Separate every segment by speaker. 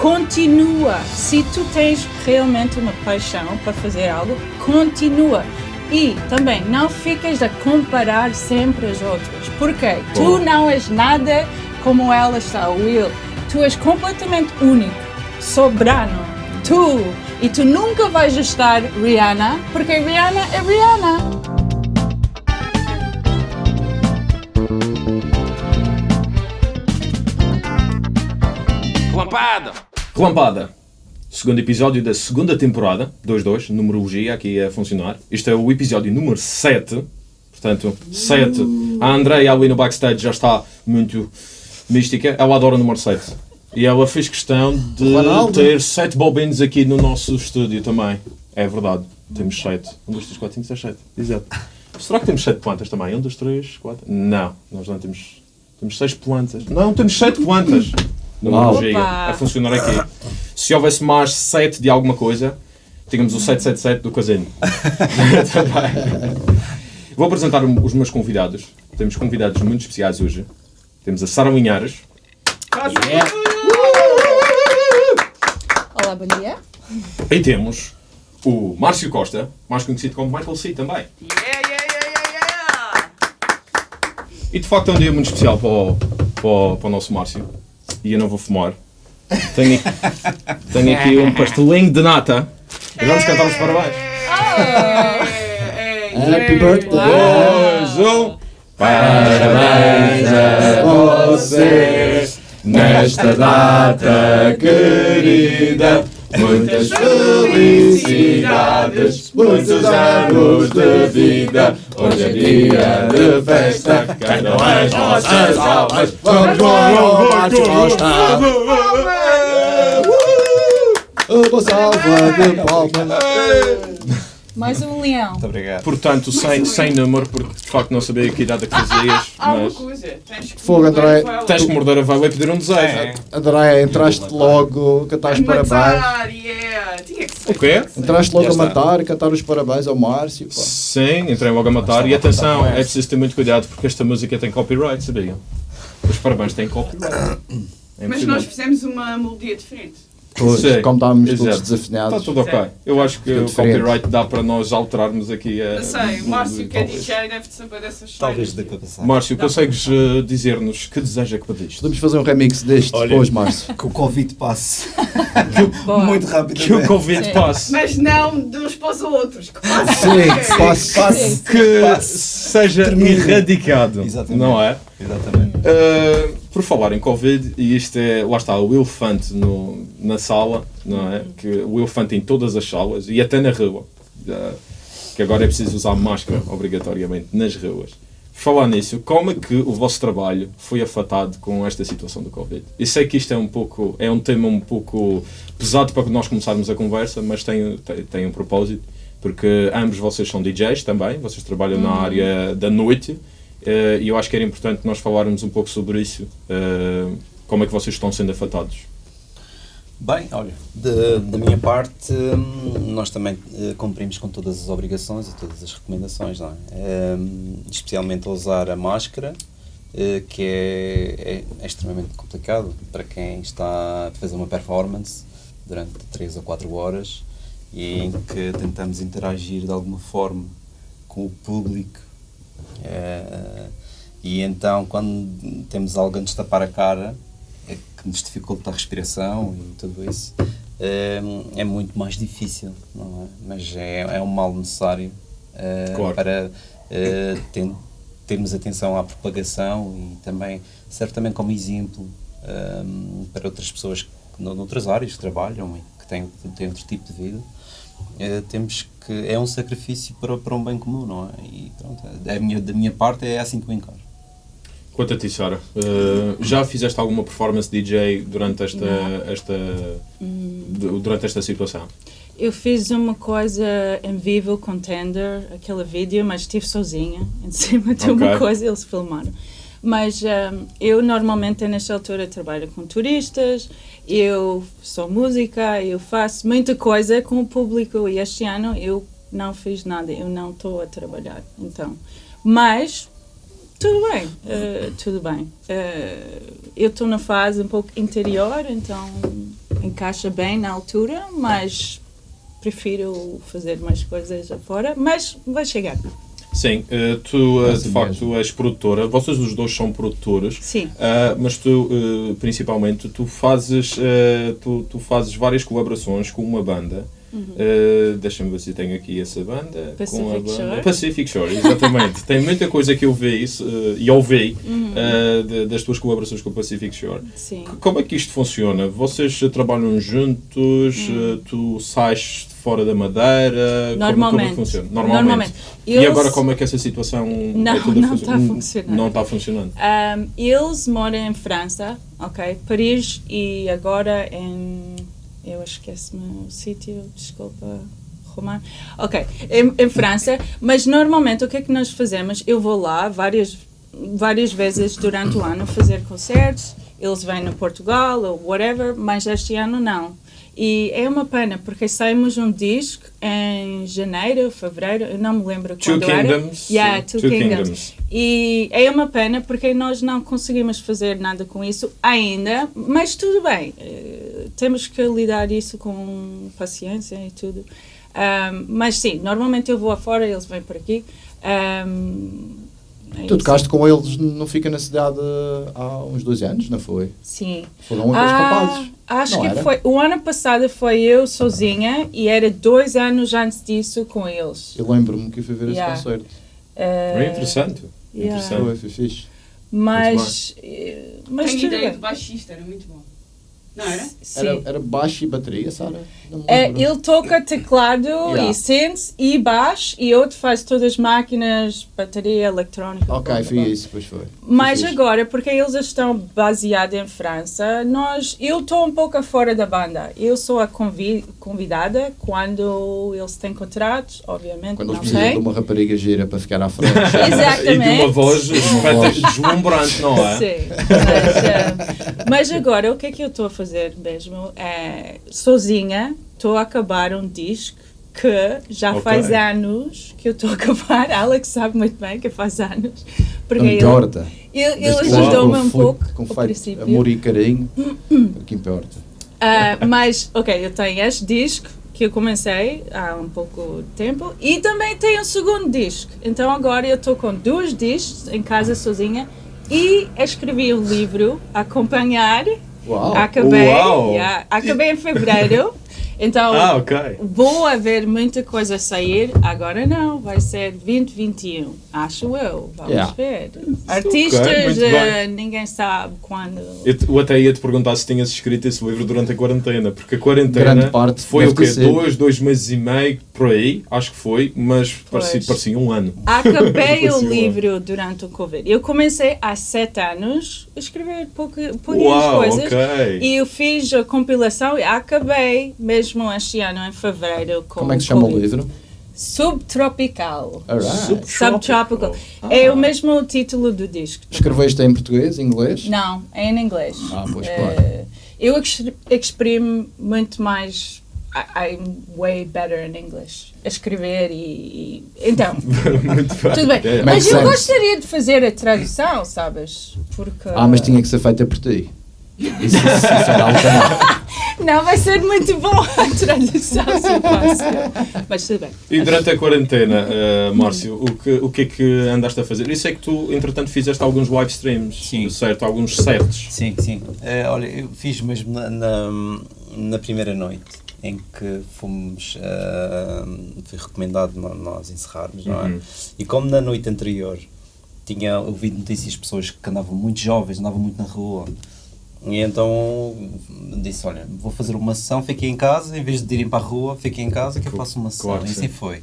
Speaker 1: continua. Se tu tens realmente uma paixão para fazer algo, continua. E também não ficas a comparar sempre as outras. Porque tu não és nada como ela está, Will. Tu és completamente único, soberano. Tu. E tu nunca vais estar Rihanna, porque Rihanna é Rihanna.
Speaker 2: Relampada!
Speaker 3: Relampada. Segundo episódio da segunda temporada, 2-2, numerologia aqui a funcionar. Este é o episódio número 7. Portanto, 7. A Andrea ali no backstage já está muito mística. Ela adora o número 7. E ela fez questão de
Speaker 4: Ronaldo.
Speaker 3: ter 7 bobinos aqui no nosso estúdio também. É verdade. Temos 7. 1, 2, 3, 4, 5, 6, 7. Exato. Será que temos 7 plantas também? 1, 2, 3, 4. Não, nós não temos. Temos 6 plantas. Não, temos 7 plantas. Numerologia.
Speaker 1: Opa.
Speaker 3: A funcionar aqui. Se houvesse mais 7 de alguma coisa, tínhamos o 777 do casino. Vou apresentar os meus convidados. Temos convidados muito especiais hoje. Temos a Sara Linhares.
Speaker 1: Olá, bom dia.
Speaker 3: E temos o Márcio Costa, mais conhecido como Michael C. também.
Speaker 2: Yeah, yeah, yeah, yeah, yeah!
Speaker 3: E de facto é um dia muito especial para o, para o, para o nosso Márcio. E eu não vou fumar. Tenho, tenho aqui um pastelinho de nata. E vamos cantar os parabéns.
Speaker 4: Happy birthday!
Speaker 3: Dois, um. Parabéns a você nesta data querida. Muitas felicidades, muitos anos de vida. Hoje é dia de festa, cantam as nossas almas.
Speaker 4: Vamos lá, Márcio Costa! Uma salva de palmas!
Speaker 1: Mais um leão.
Speaker 5: Muito obrigado.
Speaker 3: Portanto, sem, sem número, porque de facto não sabia que idade é que fazias,
Speaker 2: Há uma
Speaker 3: mas
Speaker 2: coisa, tens que
Speaker 4: Fogo, André.
Speaker 3: tens que morder a veia e pedir um desejo.
Speaker 5: É.
Speaker 4: André, entraste logo, cantaste parabéns.
Speaker 2: Matar, yeah! Tinha que ser.
Speaker 3: O quê?
Speaker 4: Entraste logo
Speaker 5: Já
Speaker 4: a matar, cantar os parabéns ao Márcio. pá.
Speaker 3: Sim, entrei logo a matar. E atenção, é preciso ter muito cuidado porque esta música tem copyright, sabiam? Os parabéns têm copyright. É
Speaker 2: Mas nós fizemos uma melodia diferente.
Speaker 4: Pois,
Speaker 3: Sim,
Speaker 4: como estávamos todos
Speaker 3: exato.
Speaker 4: desafinados.
Speaker 3: Está tudo ok. Eu acho que o copyright dá para nós alterarmos aqui a.
Speaker 2: Não sei, o Márcio que é DJ deve saber dessas
Speaker 5: Talvez dê
Speaker 2: coisas.
Speaker 5: para passar.
Speaker 3: Márcio, consegues eh, dizer-nos que desejo é que pediste?
Speaker 4: Podemos fazer um remix deste
Speaker 5: Olha.
Speaker 4: depois, Márcio.
Speaker 5: Que o Covid passe
Speaker 1: Boa.
Speaker 5: muito
Speaker 3: Que o. Covid
Speaker 1: Sim.
Speaker 3: passe.
Speaker 2: Mas não de uns para os outros. Que passe.
Speaker 4: Sim, passe.
Speaker 5: Passe.
Speaker 3: Que
Speaker 5: Passe.
Speaker 3: seja
Speaker 5: Termine.
Speaker 3: erradicado.
Speaker 5: Exatamente.
Speaker 3: Não é?
Speaker 5: Exatamente.
Speaker 3: Uh, por falar em Covid, e isto é, lá está, o elefante no, na sala, não é? Que o elefante em todas as salas e até na rua, uh, que agora é preciso usar máscara obrigatoriamente nas ruas. Por falar nisso, como é que o vosso trabalho foi afetado com esta situação do Covid? Eu sei que isto é um pouco, é um tema um pouco pesado para nós começarmos a conversa, mas tem, tem, tem um propósito, porque ambos vocês são DJs também, vocês trabalham na área da noite, e eu acho que era importante nós falarmos um pouco sobre isso. eh, como é que vocês estão sendo afetados?
Speaker 5: Bem, olha, de- da minha parte, hum, nós também eh, cumprimos com todas as obrigações e todas as recomendações, não é? Hum, especialmente a usar a máscara, eh, que é, é- é extremamente complicado para quem está a fazer uma performance durante 3 ou 4 horas e em que tentamos interagir de alguma forma com o público. Eh, e então, quando temos alguém de tapar a cara, é que nos dificulta a respiração e tudo isso, eh, é muito mais difícil, não é? Mas é, é um mal necessário eh,
Speaker 3: Claro.
Speaker 5: para ten- termos atenção à propagação e também, certamente, como exemplo para outras pessoas que, no- noutras áreas que trabalham e que têm, têm outro tipo de vida. Eh, temos que é um sacrifício para, para um bem comum, não é? E pronto, da minha, da minha parte é assim que eu encaro.
Speaker 3: Quanto a ti, Sara, eh, já fizeste alguma performance DJ durante esta, esta, du- durante esta situação?
Speaker 1: Eu fiz uma coisa em vivo com Tender, aquele vídeo, mas estive sozinha em cima de uma
Speaker 3: Ok.
Speaker 1: coisa, eles filmaram. Mas hum, eu normalmente nesta altura trabalho com turistas, eu sou música, eu faço muita coisa com o público e este ano eu não fiz nada, eu não estou a trabalhar. Então, mas tudo bem, eh, tudo bem. Eh, eu estou na fase um pouco interior, então encaixa bem na altura, mas prefiro fazer mais coisas afora, mas vai chegar.
Speaker 3: Sim, eh, tu eh, de facto
Speaker 4: mesmo.
Speaker 3: és produtora, vocês os dois são produtores,
Speaker 1: Sim.
Speaker 3: ah, mas tu eh, principalmente tu fazes, tu, tu fazes várias colaborações com uma banda. Eh, Deixa-me ver se tenho aqui essa banda. com a
Speaker 1: Uhum. Pacific
Speaker 3: banda.
Speaker 1: Shore.
Speaker 3: Pacific Shore, exatamente. Tem muita coisa que eu vi isso, eh, e ouvi
Speaker 1: Uhum.
Speaker 3: eh, de- das tuas colaborações com o Pacific Shore.
Speaker 1: Sim.
Speaker 3: Como é que isto funciona? Vocês trabalham juntos?
Speaker 1: Hum.
Speaker 3: eh, Tu sais de fora da madeira? Como- Como, é
Speaker 1: Normalmente.
Speaker 3: funciona? Normalmente.
Speaker 1: Normalmente.
Speaker 3: E
Speaker 1: Eles-
Speaker 3: agora como é que essa situação
Speaker 1: Não,
Speaker 3: é
Speaker 1: não está a funcionar.
Speaker 3: Não está funcionando.
Speaker 1: Um, eles moram em França, ok? Paris e agora em. Eu esqueço-me o sítio, desculpa, Romano. Ok, em, em França, mas normalmente o que é que nós fazemos? Eu vou lá várias, várias vezes durante o ano fazer concertos, eles vêm a Portugal ou whatever, mas este ano não. E é uma pena, porque saímos um disco em janeiro, fevereiro, eu não me lembro
Speaker 3: Two
Speaker 1: quando era.
Speaker 3: Kingdoms.
Speaker 1: Yeah, Two,
Speaker 3: Two
Speaker 1: Kingdoms.
Speaker 3: Kingdoms.
Speaker 1: E é uma pena porque nós não conseguimos fazer nada com isso ainda, mas tudo bem. eh, temos que lidar isso com paciência e tudo. Ahm, mas sim, normalmente eu vou afora, eles vêm por aqui. Ahm, é
Speaker 4: Tu tocaste com eles no Fica na Cidade há uns dois anos, não foi?
Speaker 1: Sim.
Speaker 4: Foram um aqueles
Speaker 1: Ah,
Speaker 4: rapazes.
Speaker 1: acho
Speaker 4: Não
Speaker 1: que
Speaker 4: era?
Speaker 1: foi. O ano passado foi eu sozinha e era dois anos antes disso com eles.
Speaker 4: Eu lembro-me que fui ver
Speaker 1: Yeah.
Speaker 4: esse concerto.
Speaker 3: É interessante.
Speaker 1: yeah.
Speaker 3: Interessante.
Speaker 4: Foi, foi fixe.
Speaker 1: Mas. eh, Mas
Speaker 2: Tenho ideia de baixista, era muito bom. Não era?
Speaker 1: Sim.
Speaker 4: Era, era baixo e bateria, Sara?
Speaker 1: É,
Speaker 4: lembro.
Speaker 1: ele toca teclado
Speaker 4: Yeah.
Speaker 1: e synths e baixo e outro faz todas as máquinas, bateria eletrónica.
Speaker 4: Ok,
Speaker 1: blá,
Speaker 4: foi
Speaker 1: blá,
Speaker 4: isso, pois foi. Foi
Speaker 1: Mas
Speaker 4: fixe.
Speaker 1: agora, porque eles estão baseados em França, nós, eu estou um pouco fora da banda. Eu sou a convi convidada quando eles têm contratos, obviamente,
Speaker 4: Quando eles
Speaker 1: não
Speaker 4: precisam
Speaker 1: sei.
Speaker 4: de uma rapariga gira para ficar à frente.
Speaker 1: Exatamente.
Speaker 3: E de uma voz deslumbrante, não é?
Speaker 1: Sim, mas, eh, mas agora o que é que eu estou a fazer mesmo? É, sozinha, estou a acabar um disco que já
Speaker 3: Ok.
Speaker 1: faz anos que eu estou a acar. Alex sabe muito bem que faz anos. Porque
Speaker 4: importa.
Speaker 1: ele, ele ajudou-me um pouco
Speaker 4: Com
Speaker 1: ao princípio.
Speaker 4: amor e carinho, o que importa.
Speaker 1: Ah, mas, ok, eu tenho este disco que eu comecei há um pouco de tempo e também tenho um segundo disco. Então agora eu estou com dois discos em casa sozinha e escrevi um livro a acompanhar.
Speaker 4: Uau!
Speaker 1: Acabei,
Speaker 3: Uau!
Speaker 1: yeah, acabei em fevereiro. Então
Speaker 3: Ah, ok.
Speaker 1: vou haver muita coisa a sair. Agora não, vai ser 2021, acho eu. Vamos
Speaker 4: Yeah.
Speaker 1: ver. Artistas,
Speaker 3: muito
Speaker 1: eh,
Speaker 3: bem.
Speaker 1: ninguém sabe quando.
Speaker 3: Eu, te- eu até ia te perguntar se tinhas escrito esse livro durante a quarentena, porque a quarentena
Speaker 4: Grande parte
Speaker 3: foi o quê? Dois, dois meses e meio por aí, acho que foi, mas parecia, parecia um ano.
Speaker 1: Acabei o
Speaker 3: Parecia um
Speaker 1: livro durante o Covid. Eu comecei há sete anos a escrever pouca, poucas
Speaker 3: Uau,
Speaker 1: coisas.
Speaker 3: ok.
Speaker 1: E eu fiz a compilação e acabei mesmo este ano, em fevereiro. Com
Speaker 4: Como é que se chama o livro?
Speaker 1: Subtropical.
Speaker 4: Alright.
Speaker 1: Subtropical.
Speaker 3: Ah.
Speaker 1: É o mesmo título do disco.
Speaker 4: Escreveste em português, inglês?
Speaker 1: Não, é em inglês.
Speaker 4: Ah, pois,
Speaker 1: Eh,
Speaker 4: claro.
Speaker 1: Eu ex- exprimo muito mais. I- I'm way better in English. A escrever e. e- então.
Speaker 3: Muito bem.
Speaker 1: Tudo bem.
Speaker 3: É.
Speaker 1: Mas
Speaker 4: Makes
Speaker 1: eu
Speaker 4: sense.
Speaker 1: gostaria de fazer a tradução, sabes? Porque.
Speaker 4: Ah, mas tinha que ser feita por ti. Isso, isso, isso era.
Speaker 1: Não, vai ser muito bom a tradução se eu faço. Mas tudo bem.
Speaker 3: E durante a quarentena, eh, Márcio, o que, o que é que andaste a fazer? Eu sei que tu, entretanto, fizeste alguns live streams,
Speaker 5: Sim.
Speaker 3: certo? Alguns sets.
Speaker 5: Sim, sim. Eh, olha, eu fiz mesmo na, na, na primeira noite em que fomos. eh, foi recomendado nós encerrarmos, não é?
Speaker 3: Uhum.
Speaker 5: E como na noite anterior tinha ouvido notícias de pessoas que andavam muito jovens, andavam muito na rua. E então disse: Olha, vou fazer uma sessão, fiquei em casa, em vez de irem para a rua, fiquei em casa que eu faço uma sessão.
Speaker 3: claro
Speaker 5: e
Speaker 3: sim.
Speaker 5: assim foi.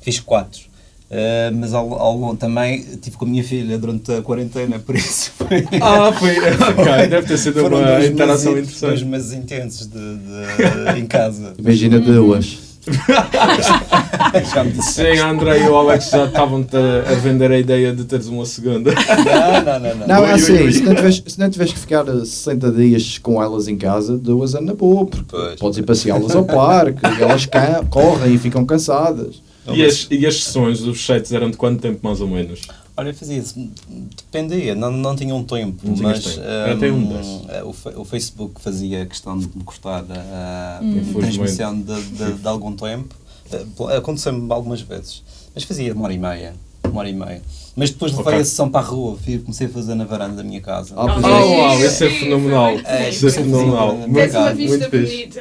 Speaker 5: Fiz quatro. Uh, mas ao, ao longo também estive com a minha filha durante a quarentena, por isso foi.
Speaker 3: Ah, foi. Ok, deve ter sido uma
Speaker 5: dois
Speaker 3: interação
Speaker 5: meses, dois
Speaker 3: interessante.
Speaker 5: meses intensos de, de- em casa.
Speaker 4: Imagina duas.
Speaker 5: Já me disse.
Speaker 3: Sim, a André e o Alex já estavam a vender a ideia de teres uma segunda.
Speaker 5: Não, não, não. não.
Speaker 4: Não,
Speaker 3: Ui,
Speaker 4: é assim,
Speaker 3: ui, ui.
Speaker 4: Se, não tiveres, se não tiveres que ficar eh, 60 dias com elas em casa, duas é na boa, porque
Speaker 5: Pois.
Speaker 4: podes ir passeá-las ao parque, e elas correm e ficam cansadas.
Speaker 3: E as, e as sessões, os sets eram de quanto tempo mais ou menos?
Speaker 5: Olha, eu fazia isso, dependia, não, não tinha um tempo,
Speaker 3: Não
Speaker 5: mas
Speaker 3: tempo. Um
Speaker 5: hum,
Speaker 3: desses.
Speaker 5: eh, o, o Facebook fazia questão de me cortar a, a
Speaker 3: Infelizmente.
Speaker 5: transmissão de, de, de algum tempo. Eh, Aconteceu-me algumas vezes, mas fazia uma hora e meia, uma hora e meia. Mas depois levei a sessão para a rua, fui- comecei a fazer na varanda da minha casa.
Speaker 4: Ah,
Speaker 3: Oh,
Speaker 4: é.
Speaker 3: uau, isso é fenomenal.
Speaker 5: É,
Speaker 3: Isso é
Speaker 5: sim,
Speaker 3: fenomenal.
Speaker 2: Tens uma
Speaker 3: muito
Speaker 2: vista bonita.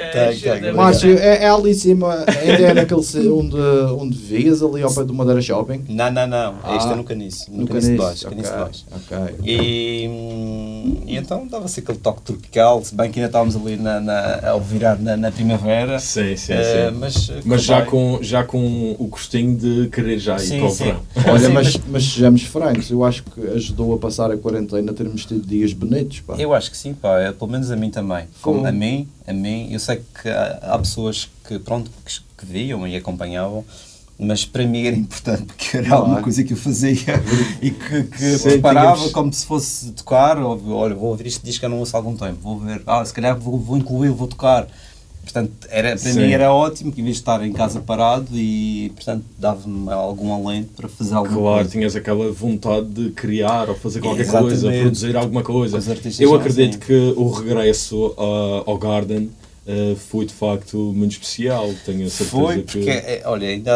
Speaker 2: Bastante.
Speaker 4: é, é ali em cima, ainda é naquele onde, onde vias, ali ao pé do Madeira Shopping.
Speaker 5: Não, não, não,
Speaker 4: Ah,
Speaker 5: isto é no caniço, no,
Speaker 4: No
Speaker 5: caniço de baixo, caniço de baixo.
Speaker 4: ok, ok.
Speaker 5: E, hum, e então dava-se aquele toque tropical, se bem que ainda estávamos ali na, na, ao virar na, na primavera.
Speaker 3: Sim, sim,
Speaker 5: Eh,
Speaker 3: sim.
Speaker 5: mas
Speaker 3: Mas já com, já com o gostinho de querer já ir
Speaker 5: Sim,
Speaker 3: para o verão.
Speaker 4: Olha,
Speaker 5: Sim,
Speaker 4: mas, mas sejamos francos, eu acho que ajudou a passar a quarentena termos tido dias bonitos, pá.
Speaker 5: Eu acho que sim, pá, é, pelo menos a mim também. Como
Speaker 4: Como?
Speaker 5: a mim, a mim, eu sei que há, há pessoas que, pronto, que, que viam e acompanhavam, mas para mim era importante porque era alguma coisa que eu fazia e que, que
Speaker 3: Sim,
Speaker 5: preparava
Speaker 3: tínhamos-
Speaker 5: como se fosse tocar, ou, olha, vou ouvir este disco que eu não ouço há algum tempo, vou ver, ah, se calhar vou, vou incluir, vou tocar. Portanto, era, para
Speaker 3: Sim.
Speaker 5: mim era ótimo, que em vez de estar em casa parado e, portanto, dava-me algum alento para fazer alguma
Speaker 3: Claro,
Speaker 5: coisa.
Speaker 3: tinhas aquela vontade de criar ou fazer qualquer
Speaker 5: Exatamente.
Speaker 3: coisa, produzir alguma coisa. Eu acredito
Speaker 5: assim.
Speaker 3: que o regresso ah, ao Garden ah, foi de facto muito especial. Tenho a certeza
Speaker 5: Foi,
Speaker 3: que.
Speaker 5: porque, é, olha, ainda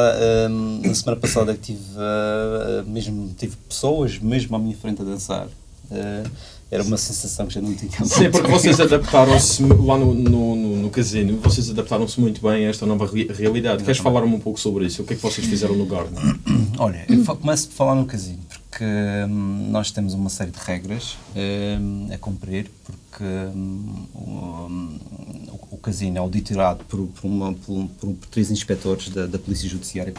Speaker 5: hum, na semana passada que tive, ah, mesmo, tive pessoas mesmo à minha frente a dançar. Ah, era uma sensação que já não tinha. há
Speaker 3: Sim,
Speaker 5: muito
Speaker 3: porque vocês adaptaram-se lá no, no, no, no casino, vocês adaptaram-se muito bem a esta nova re- realidade. Queres falar um pouco sobre isso? O que é que vocês fizeram no Garden?
Speaker 5: Olha, eu começo por falar no casino, porque hum, nós temos uma série de regras hum, a cumprir, porque o, hum, o- o casino é auditorado por, por, uma, por, por três inspectores da, da Polícia Judiciária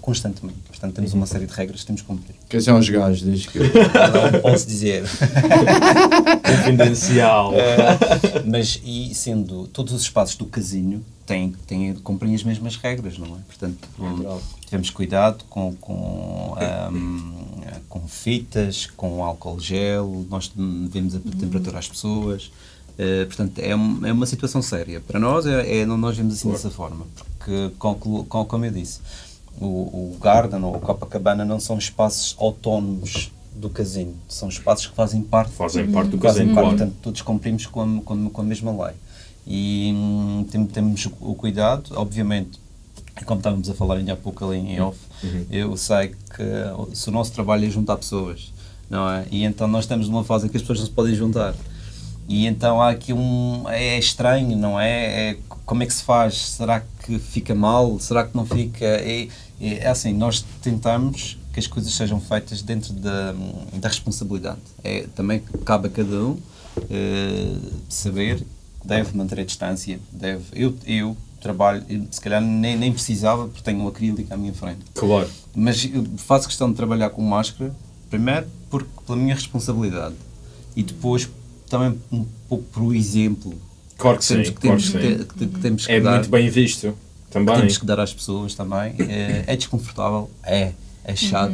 Speaker 5: constantemente. Portanto, temos uma série de regras que temos que cumprir.
Speaker 4: Quem são os gajos, diz que.
Speaker 5: Não posso dizer.
Speaker 3: Confidencial.
Speaker 5: Eh, mas e sendo todos os espaços do casino têm, têm cumprem as mesmas regras, não é? Portanto, hum, tivemos cuidado com, com, ahm, com fitas, com álcool gel, nós devemos a temperatura às pessoas. Eh, portanto, é, um- é uma situação séria. Para nós, é, é- nós vemos assim dessa forma, porque, com, com- como eu disse, o, o Garden ou o Copacabana não são espaços autónomos do casino, são espaços que fazem parte
Speaker 3: Fazem parte do
Speaker 5: fazem
Speaker 3: casino,
Speaker 5: parte,
Speaker 3: claro.
Speaker 5: portanto, todos cumprimos com a, com, com a mesma lei. E hum, tem- temos o, cuidado, obviamente, como estávamos a falar ainda há pouco ali em off, eu sei que se o nosso trabalho é juntar pessoas, não é? E então nós estamos numa fase em que as pessoas não se podem juntar. E então há aqui um. É estranho, não é? é como é que se faz? Será que fica mal? Será que não fica? É, é, é assim, nós tentamos que as coisas sejam feitas dentro da, da responsabilidade. É, também cabe a cada um eh, saber que deve manter a distância. Deve, eu, eu trabalho, se calhar nem, nem precisava porque tenho um acrílico à minha frente.
Speaker 3: Claro.
Speaker 5: Mas eu faço questão de trabalhar com máscara, primeiro porque pela minha responsabilidade e depois também um pouco por exemplo
Speaker 3: Claro que sim,
Speaker 5: temos que,
Speaker 3: claro que
Speaker 5: que,
Speaker 3: sim.
Speaker 5: ter- que, que temos que
Speaker 3: É
Speaker 5: dar,
Speaker 3: muito bem visto
Speaker 5: que
Speaker 3: também.
Speaker 5: temos que dar às pessoas também. É, é desconfortável, é, é chato,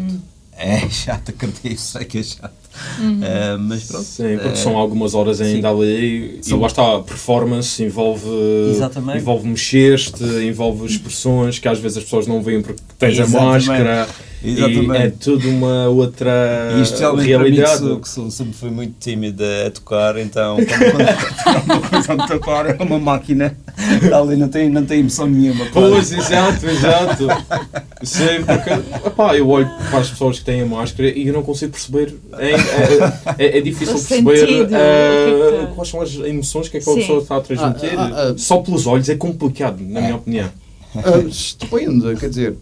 Speaker 5: é chato, acredito, sei que é chato. É, mas pronto.
Speaker 3: Sim, porque
Speaker 5: é,
Speaker 3: são algumas horas ainda
Speaker 5: sim.
Speaker 3: ali e
Speaker 5: São-
Speaker 3: lá está, a performance envolve,
Speaker 5: Exatamente.
Speaker 3: envolve mexer-te, envolve expressões que às vezes as pessoas não veem porque tens a
Speaker 5: Exatamente.
Speaker 3: máscara
Speaker 5: Exatamente.
Speaker 3: e é tudo uma outra
Speaker 5: E para mim, que
Speaker 3: realidade.
Speaker 5: sou, que sou- sempre fui muito tímida a tocar, então quando, quando uma coisa a tocar é uma máquina, está ali, não tem, não tem emoção nenhuma.
Speaker 3: Pois, exato, exato. Sim, porque epá, eu olho para as pessoas que têm a máscara e eu não consigo perceber. É, é, é- é difícil
Speaker 1: O
Speaker 3: perceber
Speaker 1: sentido, é tá-
Speaker 3: quais são as emoções que aquela
Speaker 1: Sim.
Speaker 3: pessoa está a transmitir.
Speaker 4: Ah, ah, ah.
Speaker 3: Só pelos olhos é complicado, na minha opinião.
Speaker 4: Ah, depende, quer dizer,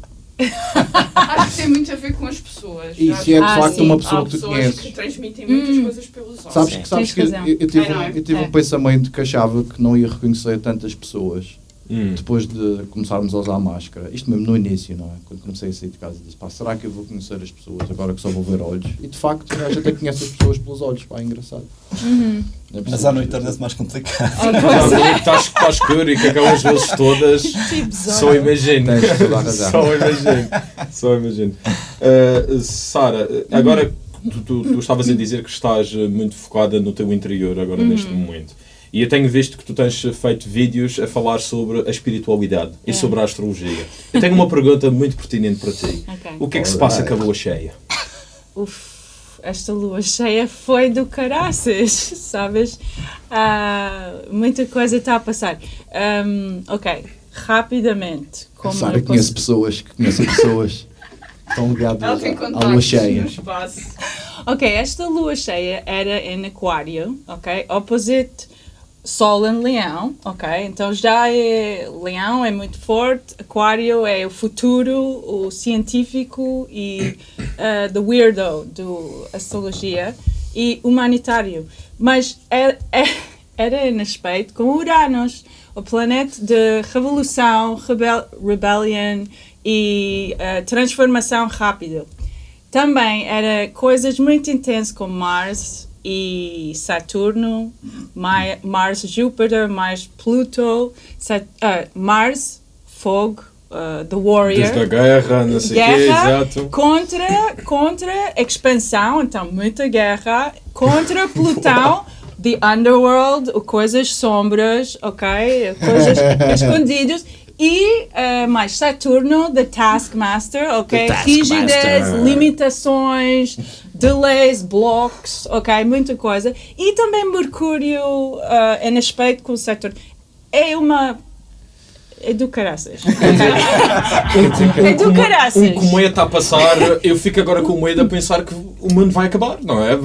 Speaker 2: Acho que tem muito a ver com as pessoas.
Speaker 4: e se é de
Speaker 1: Ah,
Speaker 4: facto
Speaker 1: sim.
Speaker 4: uma
Speaker 2: Há
Speaker 4: pessoa que tu
Speaker 2: pessoas
Speaker 4: conheces.
Speaker 2: que transmitem muitas
Speaker 1: Hum.
Speaker 2: coisas pelos olhos.
Speaker 4: Sabes,
Speaker 5: Sim.
Speaker 4: que, sabes
Speaker 1: Tens
Speaker 4: que
Speaker 1: razão.
Speaker 4: eu, eu tive,
Speaker 2: É,
Speaker 4: um- eu tive
Speaker 1: É.
Speaker 4: um pensamento que achava que não ia reconhecer tantas pessoas
Speaker 3: Hum.
Speaker 4: depois de começarmos a usar máscara. Isto mesmo no início, não é? Quando comecei a sair de casa, disse, pá, será que eu vou conhecer as pessoas agora que só vou ver olhos? E de facto, a gente até conhece as pessoas pelos olhos, pá, é engraçado.
Speaker 1: Uhum.
Speaker 4: É
Speaker 5: Mas à noite torna-se mais complicado.
Speaker 3: Que está, está escuro e que aquelas vezes todas só imagino. Só imagino. Só imagino. Uh, Sara, agora tu, tu, tu estavas a dizer que estás uh, muito focada no teu interior agora neste momento. E eu tenho visto que tu tens feito vídeos a falar sobre a espiritualidade e
Speaker 1: É.
Speaker 3: sobre a astrologia. Eu tenho uma pergunta muito pertinente para ti.
Speaker 1: Ok.
Speaker 3: O que é que se passa com a lua cheia?
Speaker 1: Uf. esta lua cheia foi do caraças, sabes? Ah, muita coisa está a passar. Ahm, ok, rapidamente. Como
Speaker 4: Sara
Speaker 1: eu
Speaker 4: conhece
Speaker 1: posso-
Speaker 4: pessoas que conhecem pessoas que estão ligadas à- lua cheia.
Speaker 1: Ok, esta lua cheia era em Aquário, ok? Opposite Sol em Leão, ok? Então já é. Leão é muito forte, Aquário é o futuro, o científico e uh, the weirdo do astrologia e humanitário. Mas é, é, era em respeito com Uranus, o planeta de revolução, rebel, rebellion e uh, transformação rápida. Também era coisas muito intensas como Mars e Saturno, Ma- Mars, Júpiter, Mars, Pluto, Sat- ah, Mars, fogo, ah, The Warrior.
Speaker 3: Desde a guerra, não sei o quê,
Speaker 1: Guerra
Speaker 3: exato.
Speaker 1: contra, contra expansão, então muita guerra, contra Plutão, the underworld, coisas sombras, ok? Coisas escondidas. E eh, mais Saturno, the Taskmaster, ok?
Speaker 4: The.
Speaker 1: Rigidez, limitações, delays, blocos, ok? Muita coisa. E também Mercúrio eh, em aspecto com Saturno. É uma. É do caraças. é do caraças.
Speaker 3: Um cometa a passar, eu fico agora com medo a pensar que o mundo vai acabar, não é?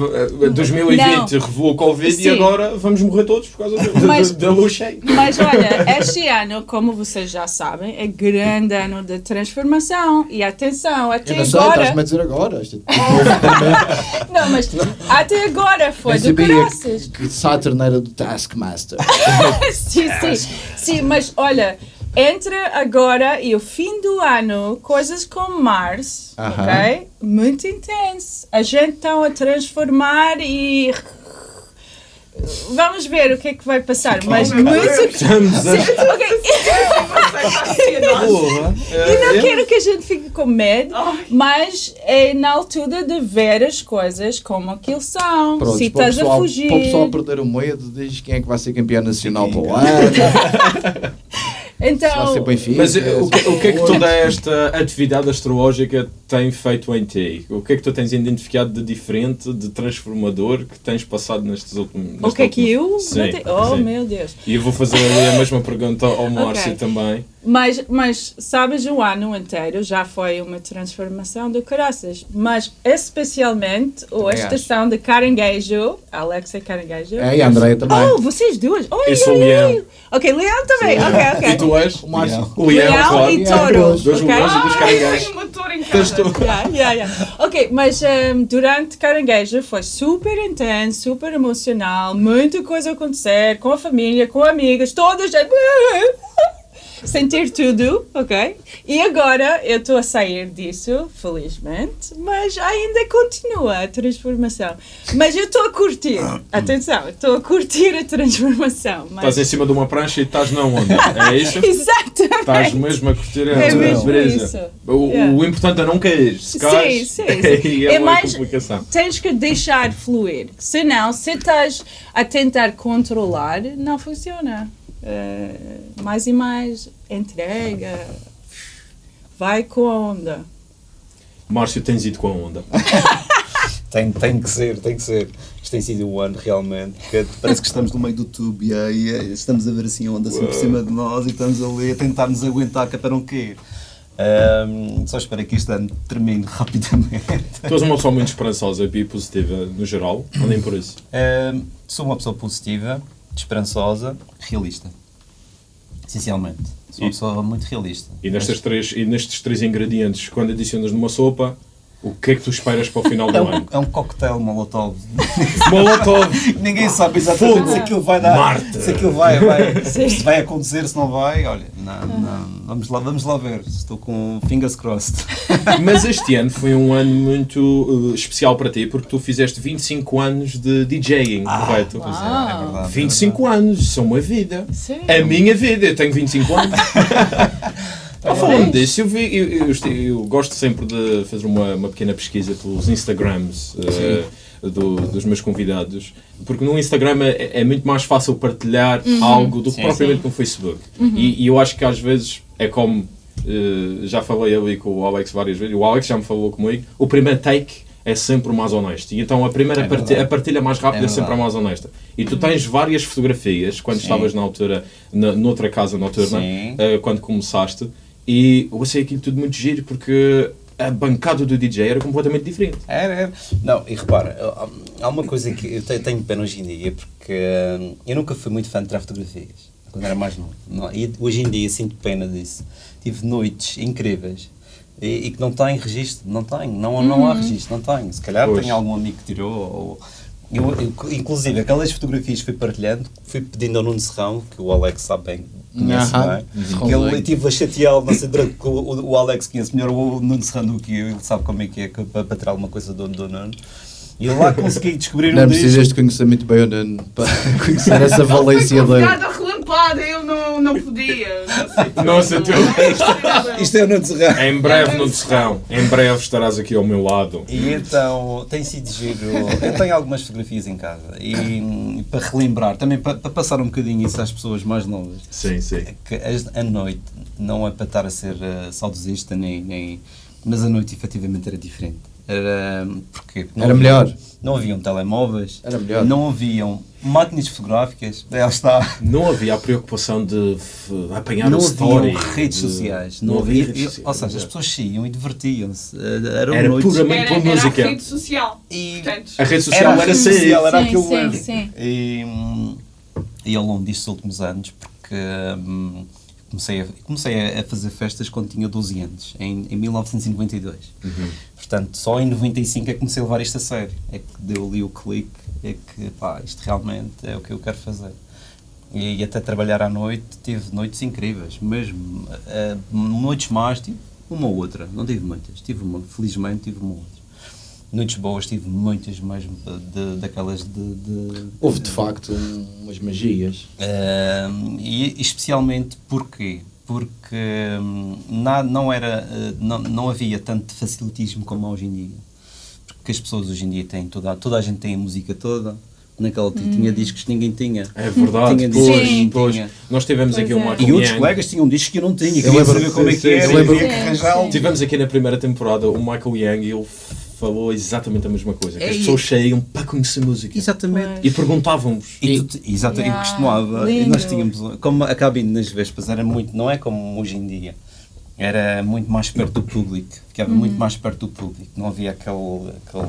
Speaker 3: 2020 revelou o Covid
Speaker 1: Sim.
Speaker 3: e agora vamos morrer todos por causa da-
Speaker 1: Mas-
Speaker 3: cheia.
Speaker 1: Mas olha, este ano, como vocês já sabem, é grande ano de transformação. E atenção, até
Speaker 4: Eu não sei,
Speaker 1: agora.
Speaker 4: estás-me a dizer agora. Isto
Speaker 1: Não, mas até agora foi
Speaker 4: Nem
Speaker 1: do caraças.
Speaker 4: que Saturn era do Taskmaster.
Speaker 1: sim, sim. Sim, mas olha, entre agora e o fim do ano, coisas como Mars,
Speaker 4: Aham.
Speaker 1: ok? Muito intenso. A gente está a transformar e. Vamos ver o que é que vai passar, mas muito.
Speaker 3: Estamos a...
Speaker 1: Eu não
Speaker 3: É,
Speaker 1: quero que a gente fique com medo, mas é na altura de ver as coisas como aquilo são.
Speaker 4: Pronto,
Speaker 1: Se estás a
Speaker 4: pessoal-
Speaker 1: fugir.
Speaker 4: Para o pessoal perder o medo, diz quem é que vai ser campeão nacional para o ano.
Speaker 1: Então.
Speaker 3: Mas o que, o que é que toda esta atividade astrológica tem feito em ti? O que é que tu tens identificado de diferente, de transformador que tens passado nestes últimos
Speaker 1: o que é que eu.
Speaker 3: Sim,
Speaker 1: notei? Oh,
Speaker 3: sim.
Speaker 1: meu Deus.
Speaker 3: E eu vou fazer ali a mesma pergunta ao Márcio
Speaker 1: Ok.
Speaker 3: também.
Speaker 1: Mas, mas, sabes, o ano inteiro já foi uma transformação do caraças. Mas, especialmente, a estação de Caranguejo. Alex é Caranguejo.
Speaker 4: É, e a Andréia também.
Speaker 1: Oh, vocês duas. Oi,
Speaker 3: Eu sou
Speaker 1: oi,
Speaker 3: leão.
Speaker 1: Ok, Leão também. Ok, ok.
Speaker 3: E tu és?
Speaker 4: O Márcio.
Speaker 3: O leão,
Speaker 1: Leão e touro.
Speaker 3: Dois
Speaker 1: ok?
Speaker 3: leões e dois caranguejos.
Speaker 2: Tem um motor em casa.
Speaker 1: Yeah, yeah, yeah. Ok, mas um, durante Caranguejo foi super intenso, super emocional, muita coisa a acontecer com a família, com amigas, toda a gente. Sentir tudo, ok? E agora eu estou a sair disso, felizmente, mas ainda continua a transformação. Mas eu estou a curtir, atenção, estou a curtir a transformação. Mas...
Speaker 3: Estás em cima de uma prancha e estás na onda. É isso?
Speaker 1: Exatamente.
Speaker 3: Estás mesmo a curtir a
Speaker 1: É
Speaker 3: beleza. O,
Speaker 1: Yeah.
Speaker 3: o importante é não cair. Se
Speaker 1: Sim,
Speaker 3: cais,
Speaker 1: sim, sim.
Speaker 3: é,
Speaker 1: É
Speaker 3: uma
Speaker 1: mais-
Speaker 3: complicação.
Speaker 1: tens que deixar fluir. Senão, se estás a tentar controlar, não funciona. Eh, mais e mais, entrega, vai com a onda.
Speaker 3: Márcio, tens ido com a onda.
Speaker 5: Tem, tem que ser, tem que ser. Isto tem sido um ano realmente. Que parece que estamos no meio do tubo e aí estamos a ver assim a onda assim por cima de nós e estamos ali a tentar nos aguentar que é para não cair. Ahm, só espero que este ano termine rapidamente.
Speaker 3: Tu és uma pessoa muito esperançosa e positiva no geral, ou nem por isso.
Speaker 5: Ahm, sou uma pessoa positiva, esperançosa, realista. Essencialmente. Sou uma
Speaker 3: E-
Speaker 5: pessoa muito realista.
Speaker 3: E nestes, três, e nestes três ingredientes, quando adicionas numa sopa, o que é que tu esperas para o final do
Speaker 5: É um,
Speaker 3: ano?
Speaker 5: é um coquetel molotov.
Speaker 3: Molotov!
Speaker 5: Ninguém sabe exatamente
Speaker 3: Fogo.
Speaker 5: se aquilo vai dar.
Speaker 3: Marte.
Speaker 5: Se aquilo vai, vai, se vai acontecer, se não vai. Olha, não, não, vamos, lá, vamos lá ver. Estou com fingers crossed.
Speaker 3: Mas este ano foi um ano muito uh, especial para ti, porque tu fizeste 25 anos de DJing, correto?
Speaker 5: Pois é, é verdade.
Speaker 3: 25 anos, são uma vida.
Speaker 1: Sim.
Speaker 3: A minha vida, eu tenho 25 anos. Ah, falando disso, eu, vi, eu, eu, eu gosto sempre de fazer uma, uma pequena pesquisa pelos Instagrams eh, do- dos meus convidados, porque no Instagram é, é muito mais fácil partilhar algo do que
Speaker 5: Sim,
Speaker 3: propriamente no Facebook. E, e eu acho que às vezes é como eh, já falei ali com o Alex várias vezes, o Alex já me falou comigo, o primeiro take é sempre o mais honesto. E então a primeira
Speaker 5: É
Speaker 3: partilha, a partilha mais rápida
Speaker 5: É
Speaker 3: é, sempre a mais honesta. E tu tens várias fotografias, quando
Speaker 5: Sim.
Speaker 3: estavas na altura, na, noutra casa noturna,
Speaker 5: Sim.
Speaker 3: eh, quando começaste, e eu achei aquilo tudo muito giro, porque a bancada do DJ era completamente diferente.
Speaker 5: Era, era. Não, e repara, há- uma coisa que eu te- tenho pena hoje em dia, porque hum, eu nunca fui muito fã de tirar fotografias, quando era mais novo. Não, e hoje em dia sinto pena disso. Tive noites incríveis e, e que não têm registro, não tenho, não, não há registro, não tenho. Se calhar
Speaker 3: Pois.
Speaker 5: tem algum amigo que tirou, ou... Eu, eu, inclusive, aquelas fotografias que fui partilhando, fui pedindo ao Nuno Serrão, que o Alex sabe bem, conhece bem,
Speaker 4: Serrão
Speaker 5: que ele eu estive a chateá-lo, não sei, durante o, o, Alex conhece melhor o Nuno Serrano do que eu, ele sabe como é que é para, para tirar alguma coisa do, do Nuno. E eu lá consegui descobrir
Speaker 4: Não
Speaker 5: um disco.
Speaker 4: precisas de conhecer muito bem o Nuno para conhecer essa valência dele.
Speaker 2: relampada, eu não, não podia. Não sei.
Speaker 3: Nossa, tu...
Speaker 5: Isto é o Nuno Serrano.
Speaker 3: Em breve no Serrão, em breve estarás aqui ao meu lado.
Speaker 5: E então tem sido giro. Eu tenho algumas fotografias em casa e para relembrar, também para, para passar um bocadinho isso às pessoas mais novas.
Speaker 3: Sim, sim.
Speaker 5: que as- a noite não é para estar a ser uh, saudosista, nem, nem, mas a noite efetivamente era diferente. Era, hum, porque não
Speaker 4: Era
Speaker 5: havia-
Speaker 4: melhor.
Speaker 5: Não haviam telemóveis,
Speaker 4: Era melhor.
Speaker 5: não haviam máquinas fotográficas, aí está.
Speaker 3: Não havia a preocupação de apanhar
Speaker 5: Não
Speaker 3: o story.
Speaker 5: haviam redes
Speaker 3: de-
Speaker 5: sociais,
Speaker 3: Não,
Speaker 5: não,
Speaker 3: havia
Speaker 5: havia,
Speaker 3: redes
Speaker 5: ou
Speaker 3: sociais.
Speaker 5: seja, as pessoas saíam e divertiam-se.
Speaker 3: Era
Speaker 5: noites
Speaker 3: puramente
Speaker 2: Era,
Speaker 3: pela
Speaker 2: era a
Speaker 3: música.
Speaker 2: rede social.
Speaker 5: E-
Speaker 2: Portanto,
Speaker 3: A rede social
Speaker 5: Era
Speaker 3: era,
Speaker 5: social, era
Speaker 1: Sim,
Speaker 5: aquilo
Speaker 1: sim,
Speaker 5: era.
Speaker 1: sim.
Speaker 5: E, hum, e ao longo destes últimos anos, porque hum, comecei, a, comecei a- fazer festas quando tinha 12 anos, em, em 1992. Portanto, só em 95 é que comecei a levar isto a sério. É que deu ali o clique, é que pá, isto realmente é o que eu quero fazer. E, e até trabalhar à noite, tive noites incríveis, mesmo. eh, noites más, tive uma ou outra, não tive muitas, tive uma, felizmente tive uma ou outra. Noites boas, tive muitas mesmo, de, daquelas de- de,
Speaker 4: Houve de facto um- umas magias.
Speaker 5: Ahm, e especialmente porquê? Porque hum, na- não, era, eh, não, não havia tanto facilitismo como há hoje em dia. Porque as pessoas hoje em dia têm toda, toda a gente tem a música toda. Naquela altura tinha discos que ninguém tinha.
Speaker 3: É verdade,
Speaker 5: Tinha
Speaker 3: pois, pois.
Speaker 5: tinha.
Speaker 3: Nós tivemos
Speaker 1: Pois
Speaker 3: aqui o
Speaker 1: é.
Speaker 3: Michael
Speaker 5: E outros colegas tinham discos que eu não tinha.
Speaker 4: Eu
Speaker 5: Queria
Speaker 4: lembro-
Speaker 5: saber como é que era.
Speaker 3: sim,
Speaker 5: havia que
Speaker 1: sim.
Speaker 3: Tivemos aqui na primeira temporada o Michael Young e ele falou exatamente a mesma coisa. Que as
Speaker 5: É,
Speaker 3: pessoas saíam para conhecer música.
Speaker 5: Exatamente.
Speaker 3: E perguntavam-vos.
Speaker 5: E exato, eu
Speaker 1: Yeah,
Speaker 5: costumava, e nós tínhamos, como a cabine nas Vespas era muito, não é como hoje em dia, era muito mais perto do público, ficava muito mais perto do público, não havia aquele, aquele,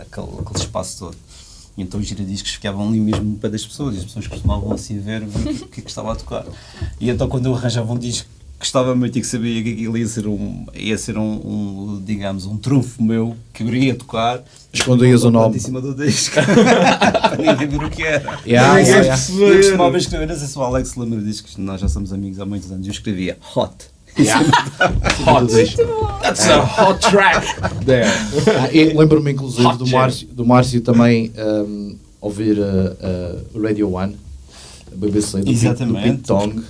Speaker 5: aquele, aquele espaço todo. E então os giradiscos ficavam ali mesmo pé das pessoas, e as pessoas costumavam assim ver o que, é que estava a tocar. E então quando eu arranjava um disco gostava muito e que sabia que aquilo ia ser um, ia ser um, um, digamos, um trunfo meu, que eu iria tocar,
Speaker 4: Escondias o nome.
Speaker 5: em cima do disco, para ninguém ver o que era.
Speaker 4: Yeah, yeah, yeah.
Speaker 5: Eu costumava escrever, não sei se o Alex lembra disso, que nós já somos amigos há muitos anos, eu escrevia hot.
Speaker 3: Hot. That's a hot track there.
Speaker 4: Ah, Lembro-me inclusive
Speaker 3: Hot
Speaker 4: do. Márcio, do Márcio também um, ouvir a Radio One, a BBC, do,
Speaker 5: Exatamente.
Speaker 4: Do Tong,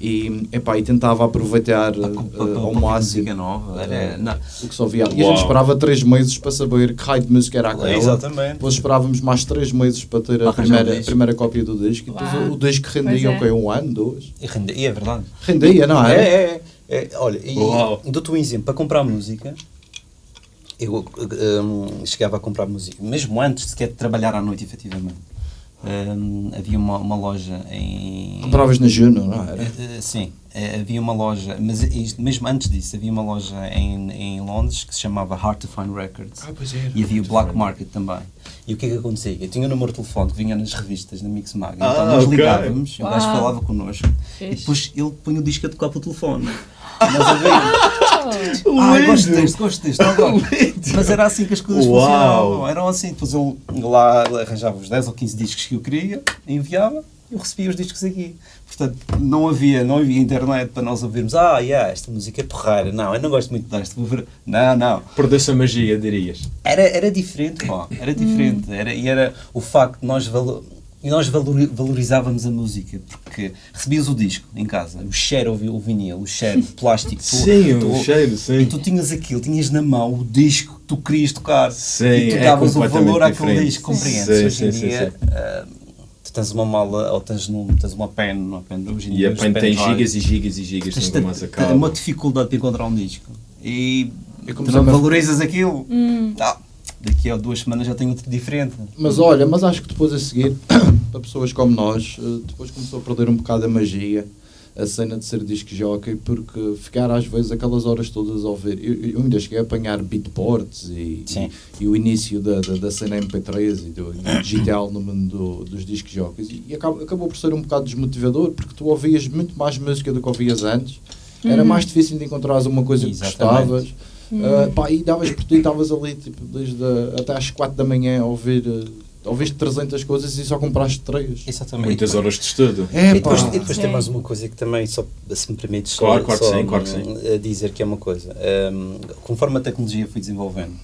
Speaker 4: e, epá, e tentava aproveitar uh, uh, ao máximo
Speaker 5: música nova. Era, não.
Speaker 4: o que só via. E a gente esperava 3 meses para saber que raio de música era aquela.
Speaker 5: Exatamente.
Speaker 4: Depois esperávamos mais 3 meses para ter a primeira, a primeira cópia do disco. E depois o, o disco rendia
Speaker 1: é.
Speaker 4: quê? Um ano, dois?
Speaker 5: E, rende- e é verdade.
Speaker 4: Rendia, não
Speaker 5: É,
Speaker 4: é?
Speaker 5: é, é. É, olha, e dou-te um exemplo. Para comprar música, eu hum, chegava a comprar música, mesmo antes sequer de trabalhar à noite, efetivamente. Hum, havia uma, uma loja em.
Speaker 4: Compravas na Juno, não
Speaker 5: Eh,
Speaker 4: era?
Speaker 5: eh, Sim, eh, havia uma loja, mas isto, mesmo antes disso, havia uma loja em, em Londres que se chamava Hard to Find Records.
Speaker 3: pois era.
Speaker 5: E havia o Black Market também. E o que é que acontecia? Eu tinha o número de telefone que vinha nas revistas, na Mix Mag. Então
Speaker 3: Ah,
Speaker 5: nós
Speaker 3: ok.
Speaker 5: ligávamos, o gajo
Speaker 1: Uau.
Speaker 5: falava connosco e depois ele punha o disco a tocar pelo telefone. E nós ouvimos. Ah, gosto deste, gosto deste. não gosto. Mas era assim que as coisas
Speaker 3: Uau.
Speaker 5: funcionavam. Eram assim. Depois eu lá arranjava os 10 ou 15 discos que eu queria, enviava, eu recebia os discos aqui. Portanto, não havia, não havia internet para nós ouvirmos. Ah, yeah, esta música é porreira. Não, eu não gosto muito desta. Vou ver. Não, não.
Speaker 3: Perdeu-se a magia, dirias.
Speaker 5: Era, era diferente, pá. Era diferente. Era, e era o facto de nós, valo, e nós valori- valorizávamos a música, porque recebias o disco em casa, o cheiro o vinil, o cheiro, o plástico. tu-
Speaker 3: Sim,
Speaker 5: tu-
Speaker 3: o cheiro, sim.
Speaker 5: E tu tinhas aquilo, tinhas na mão o disco que tu querias tocar.
Speaker 3: Sim,
Speaker 5: e tu
Speaker 3: é
Speaker 5: davas o
Speaker 3: completamente
Speaker 5: valor àquele disco, compreendes?
Speaker 3: Sim,
Speaker 5: Hoje em
Speaker 3: sim,
Speaker 5: dia,
Speaker 3: sim.
Speaker 5: ah, tu tens uma mala, ou tens, num, tens uma pen, uma pen hoje em
Speaker 3: E
Speaker 5: dia
Speaker 3: a
Speaker 5: os
Speaker 3: pen tem gigas e gigas e gigas,
Speaker 5: Tens
Speaker 3: nunca
Speaker 5: de-
Speaker 3: mais
Speaker 5: de-
Speaker 3: acaba.
Speaker 5: uma dificuldade para encontrar um disco. E
Speaker 4: Eu
Speaker 5: tu
Speaker 4: a-
Speaker 5: valorizas aquilo. Ah, daqui a duas semanas já tenho outro diferente.
Speaker 4: Mas olha, mas acho que depois a seguir, para pessoas como nós, eh, depois começou a perder um bocado a magia, a cena de ser disc jockey, porque ficar às vezes aquelas horas todas a ouvir. Eu, eu ainda cheguei a apanhar beatports e, e, e o início da, da, da cena MP3 e do, do digital no mundo do- dos disc jockeys e, acabou, acabou por ser um bocado desmotivador, porque tu ouvias muito mais música do que ouvias antes. Era mais difícil de encontrares uma coisa que
Speaker 5: Exatamente.
Speaker 4: gostavas. Uh, pá, e davas por ti, estavas ali tipo, desde a- até às 4 da manhã a ouvir, uh, ouviste 300 coisas e só compraste 3.
Speaker 5: Exatamente.
Speaker 3: Muitas horas de estudo.
Speaker 4: É,
Speaker 5: E depois, e depois tem
Speaker 1: Sim.
Speaker 5: mais uma coisa que também, só, se me permites, só-
Speaker 3: Claro, claro que
Speaker 5: só,
Speaker 3: sim, claro que
Speaker 5: a dizer que é uma coisa. Hum, conforme a tecnologia foi desenvolvendo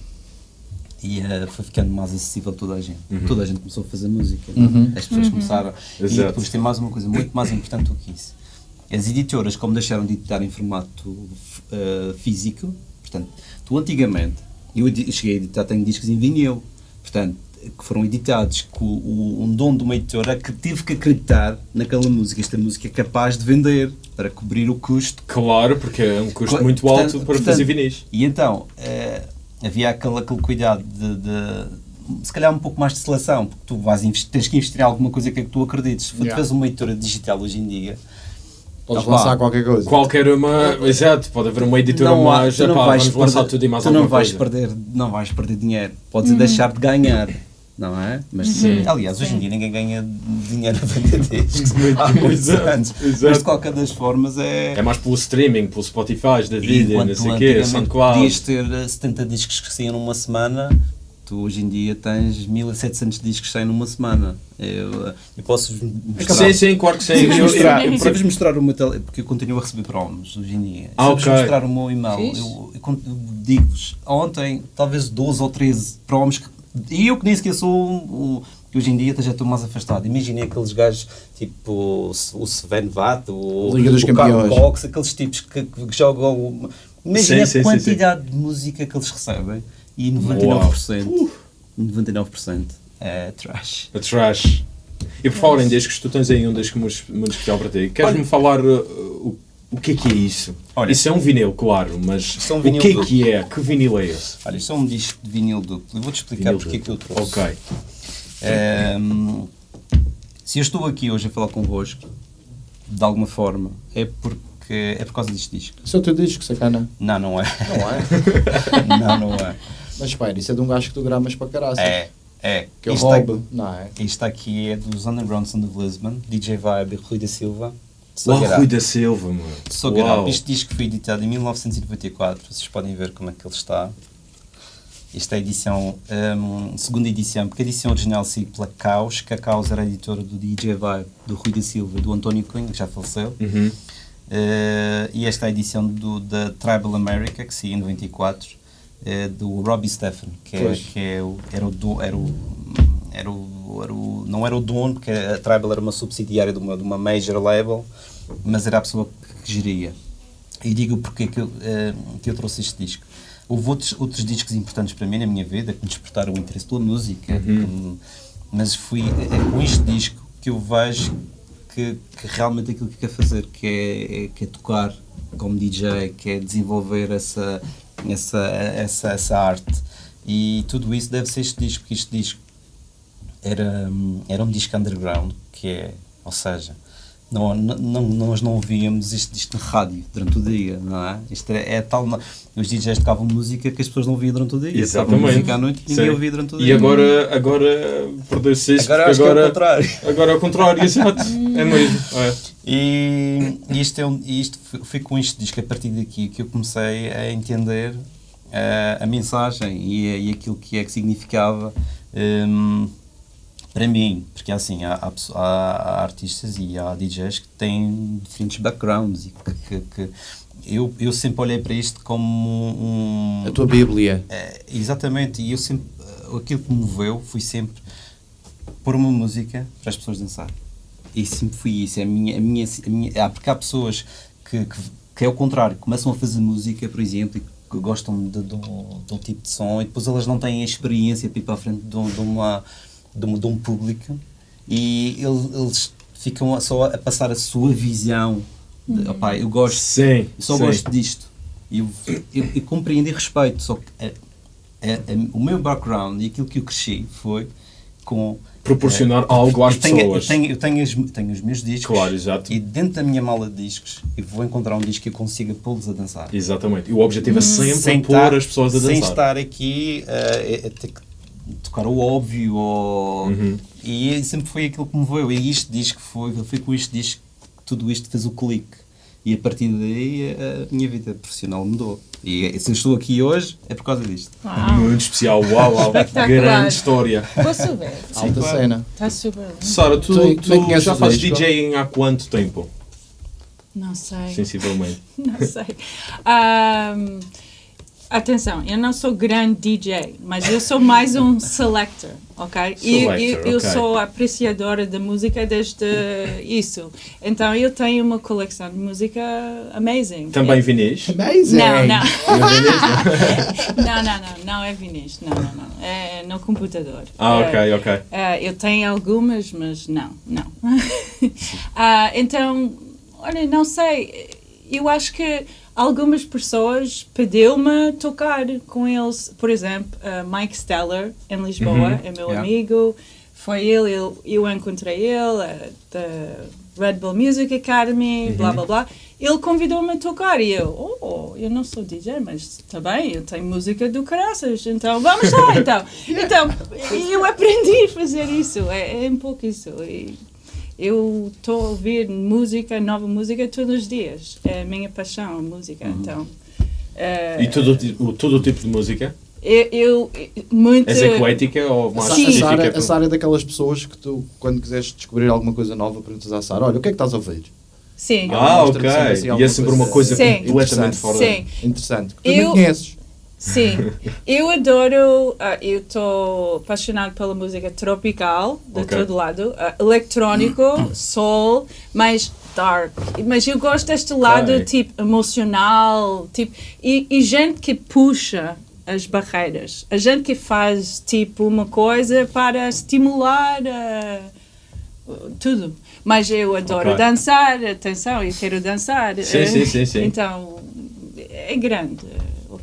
Speaker 5: e eh, foi ficando mais acessível a toda a gente, toda a gente começou a fazer música,
Speaker 4: Uhum.
Speaker 5: as pessoas começaram. E
Speaker 3: Exato.
Speaker 5: depois tem mais uma coisa muito mais importante do que isso. As editoras, como deixaram de editar em formato eh, físico, portanto, tu antigamente, eu cheguei a editar, tenho discos em vinil, portanto, que foram editados com o, um dom de uma editora que teve que acreditar naquela música, esta música é capaz de vender para cobrir o custo.
Speaker 3: Claro, porque é um custo
Speaker 5: Co-
Speaker 3: muito
Speaker 5: portanto-
Speaker 3: alto para
Speaker 5: portanto,
Speaker 3: fazer vinis.
Speaker 5: E então, eh, havia aquele, aquele cuidado de, de- se calhar um pouco mais de seleção, porque tu vais tens que investir em alguma coisa que é que tu acredites. Se tu
Speaker 4: Yeah.
Speaker 5: tiveres uma editora digital hoje em dia,
Speaker 4: Podes
Speaker 5: Opa.
Speaker 4: lançar qualquer coisa.
Speaker 3: Qualquer uma. Exato, pode haver uma editora
Speaker 5: não,
Speaker 3: mais.
Speaker 5: tu não
Speaker 3: epá,
Speaker 5: vais
Speaker 3: vamos lançar
Speaker 5: perder,
Speaker 3: tudo e mais
Speaker 5: tu não
Speaker 3: alguma
Speaker 5: vais
Speaker 3: coisa.
Speaker 5: perder, não vais perder dinheiro, podes deixar de ganhar. Não é? Mas,
Speaker 3: Sim.
Speaker 5: aliás, hoje em dia ninguém ganha dinheiro a vender discos. Há muitos
Speaker 3: Exato,
Speaker 5: anos.
Speaker 3: exato.
Speaker 5: Mas de qualquer das formas é.
Speaker 3: É mais pelo streaming, pelo Spotify da vida, não sei o quê, SoundCloud.
Speaker 5: podias ter eh, 70 discos que saíam numa semana, tu hoje em dia tens 1700 discos que saem numa semana. Eu, eh, eu posso mostrar.
Speaker 3: Sim, sim, claro que sim.
Speaker 5: Eu,
Speaker 3: Eu-
Speaker 5: mostrar,
Speaker 3: eu-
Speaker 5: eu vos mostrar o meu tele, porque eu continuo a receber promos hoje em dia.
Speaker 3: Ah,
Speaker 5: se eu vos
Speaker 3: ok.
Speaker 5: mostrar o meu e-mail, eu, eu digo-vos, ontem, talvez 12 ou 13 promos, que, e eu que nem sequer sou o. que Hoje em dia já estou mais afastado. Imaginei aqueles gajos tipo o Sven Vatt, o,
Speaker 4: Liga dos
Speaker 5: o Carl
Speaker 4: Campeões.
Speaker 5: Cox, aqueles tipos que, que jogam. Imagina
Speaker 3: Sim, sim,
Speaker 5: a
Speaker 3: sim,
Speaker 5: quantidade de música que eles recebem e 99%, 99% é trash.
Speaker 3: A trash. E por falar em discos, tu tens aí um disco muito muito especial para ti. Queres-me falar uh, o, o que é que é isso?
Speaker 5: Olha.
Speaker 3: isso é um vinil, claro, mas
Speaker 5: Isso é um
Speaker 3: o
Speaker 5: vinil
Speaker 3: que é
Speaker 5: duplo.
Speaker 3: que é? Que vinil é esse?
Speaker 5: Olha, isto é um disco de vinil duplo. Eu vou-te explicar
Speaker 3: Vinil
Speaker 5: porque é que eu trouxe.
Speaker 3: Ok.
Speaker 5: Ehm, se eu estou aqui hoje a falar convosco, de alguma forma, é porque é por causa deste disco.
Speaker 4: Isso é o teu disco, sacana.
Speaker 5: Não, não é.
Speaker 4: Não é?
Speaker 5: não, não é.
Speaker 4: Mas espera, isso é de um gajo que tu gramas para caraças.
Speaker 5: É, é.
Speaker 4: Que é o
Speaker 5: Isto aqui-
Speaker 4: Não é?
Speaker 5: Isto aqui é dos Underground Sound of Lisbon, DJ Vibe e Rui da Silva.
Speaker 3: Uau,
Speaker 5: Sagrado.
Speaker 3: Rui da Silva, mano. Uau.
Speaker 5: Este disco foi editado em 1994, vocês podem ver como é que ele está. Esta é a edição, hum, segunda edição, porque a edição original saiu pela Caos, que a Caos era a editora do DJ Vibe, do Rui da Silva, do António Cunha, que já faleceu.
Speaker 3: Uhum.
Speaker 5: Eh, e esta é a edição do, da Tribal America, que saiu em 94, eh, do Robbie Stephen, que, é, que é o, era, o, do- era, o, era, o, era o. Não era o dono, porque a Tribal era uma subsidiária de uma, de uma major label, mas era a pessoa que geria. E digo porque que eu, eh, que eu trouxe este disco. Houve outros, outros discos importantes para mim na minha vida que me despertaram o interesse pela música, que me- mas fui é com este disco que eu vejo que, que realmente aquilo que quer fazer, que é, é- que é tocar como DJ, que é desenvolver essa, essa, essa, essa arte. E tudo isso deve ser este disco, porque este disco era, era um disco underground, que é, ou seja, não, não, não- nós não ouvíamos isto, isto na rádio durante o dia, não é? Isto é, é tal. Os DJs tocavam música que as pessoas não ouviam durante o dia. Tocavam
Speaker 3: Exatamente.
Speaker 5: música à noite e ninguém
Speaker 3: Sim.
Speaker 5: ouvia durante o dia.
Speaker 3: E agora, agora perdeu-se isso,
Speaker 5: Agora que é o
Speaker 3: agora,
Speaker 5: contrário.
Speaker 3: agora é o contrário, exato. É mesmo. É.
Speaker 5: E, e isto, é um, isto foi, com este disco, a partir daqui, que eu comecei a entender eh, a mensagem e, e aquilo que é que significava hum, para mim. Porque assim, há, há, há- artistas e há DJs que têm diferentes backgrounds e que, que- que eu, eu sempre olhei para isto como um.
Speaker 4: A tua Bíblia.
Speaker 5: É, exatamente, e eu sempre, aquilo que me moveu foi sempre pôr uma música para as pessoas dançar. E sempre foi isso, é a minha, a minha, a minha ah, porque há pessoas que, que, que é o contrário, começam a fazer música, por exemplo, e que gostam de, de, um, de um tipo de som e depois elas não têm a experiência para ir para a frente de, de uma, de, um, de um público e eles, eles ficam só a passar a sua visão. De, opá, eu gosto
Speaker 3: Sim,
Speaker 5: eu só
Speaker 3: sim.
Speaker 5: gosto disto. E Eu, eu, eu compreendo e respeito, só que a, é- é- o meu background e aquilo que eu cresci foi com.
Speaker 3: Proporcionar
Speaker 5: eh,
Speaker 3: algo às
Speaker 5: eu tenho,
Speaker 3: pessoas.
Speaker 5: Eu tenho, eu tenho, as- tenho os meus discos.
Speaker 3: Claro, exato.
Speaker 5: E dentro da minha mala de discos, eu vou encontrar um disco que eu consiga pô-los a dançar.
Speaker 3: Exatamente. E o objetivo é sempre
Speaker 5: Sem
Speaker 3: pôr
Speaker 5: estar-
Speaker 3: as pessoas a
Speaker 5: Sem
Speaker 3: dançar.
Speaker 5: estar aqui eh, a, a ter que tocar o óbvio. Ou...
Speaker 3: Uhum.
Speaker 5: E sempre foi aquilo que me veio. E isto disco foi, foi com este disco que tudo isto fez o clique. E a partir daí a minha vida profissional mudou. E se eu estou aqui hoje é por causa disto.
Speaker 1: Uau.
Speaker 3: Muito especial. Uau, uau. Grande história.
Speaker 1: Posso ver?
Speaker 4: Alta
Speaker 5: claro.
Speaker 4: cena.
Speaker 1: Está super bem.
Speaker 3: Sara, tu,
Speaker 4: Tu-
Speaker 3: tu
Speaker 4: tu é que
Speaker 3: já fazes? DJing há quanto tempo?
Speaker 1: Não sei.
Speaker 3: Sensivelmente.
Speaker 1: Não sei. Ahm, atenção, eu não sou grande DJ, mas eu sou mais um selector, ok? E
Speaker 3: Selector,
Speaker 1: eu, eu
Speaker 3: ok.
Speaker 1: sou apreciadora de música desde isso. Então eu tenho uma coleção de música amazing.
Speaker 3: Também vinis?
Speaker 4: Amazing!
Speaker 1: Não, não.
Speaker 3: Não vinis, não?
Speaker 1: Não, não, é vinis, não, não, não. É no computador.
Speaker 3: Ah,
Speaker 1: É,
Speaker 3: ok, ok.
Speaker 1: ah, eu tenho algumas, mas não, não. Ah, então, olha, não sei. Eu acho que algumas pessoas pediu-me tocar com eles. Por exemplo, ah, Mike Steller, em Lisboa, é meu
Speaker 5: Yeah.
Speaker 1: amigo. Foi ele, eu, eu encontrei ele da Red Bull Music Academy, blá blá blá. Ele convidou-me a tocar e eu, oh, eu não sou DJ, mas está bem, eu tenho música do caraças, então vamos lá, então. Então, eu aprendi a fazer isso, é, é um pouco isso. E eu estou a ouvir música, nova música todos os dias, é a minha paixão, a música, então. eh,
Speaker 3: E todo, o ti- o- todo o tipo de música?
Speaker 1: eu, eu muito...
Speaker 3: És eclética ou
Speaker 4: A
Speaker 3: mais
Speaker 1: Sim.
Speaker 4: a
Speaker 3: específica?
Speaker 4: Sara, a Sara é daquelas pessoas que tu, quando quiseres descobrir alguma coisa nova, perguntas à Sara: Olha, o que é que estás a ouvir?
Speaker 1: Sim.
Speaker 3: Ah, ok.
Speaker 4: assim
Speaker 3: E é sempre uma coisa
Speaker 1: Sim.
Speaker 3: completamente
Speaker 4: Interessante.
Speaker 3: fora.
Speaker 1: Sim.
Speaker 4: Interessante. Que tu
Speaker 1: Eu-
Speaker 4: nem conheces.
Speaker 1: Sim, eu adoro, ah, eu estou apaixonado pela música tropical, de
Speaker 3: Ok.
Speaker 1: todo lado, ah, eletrónico, soul, mais dark. Mas eu gosto deste lado,
Speaker 3: Ok.
Speaker 1: tipo, emocional, tipo, e, e gente que puxa as barreiras. A gente que faz, tipo, uma coisa para estimular ah, tudo. Mas eu adoro
Speaker 3: Ok.
Speaker 1: dançar, atenção, eu quero dançar.
Speaker 3: Sim, sim, sim, sim.
Speaker 1: Então, é grande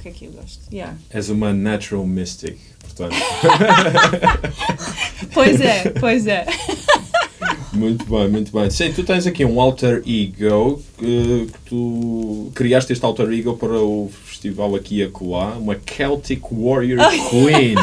Speaker 1: que é que eu gosto. Yeah.
Speaker 3: És uma natural mystic, portanto.
Speaker 1: Pois é, pois é.
Speaker 3: Muito bem, muito bem. Sim, tu tens aqui um alter ego que, que tu criaste este alter ego para o festival aqui e acolá, uma Celtic Warrior Queen.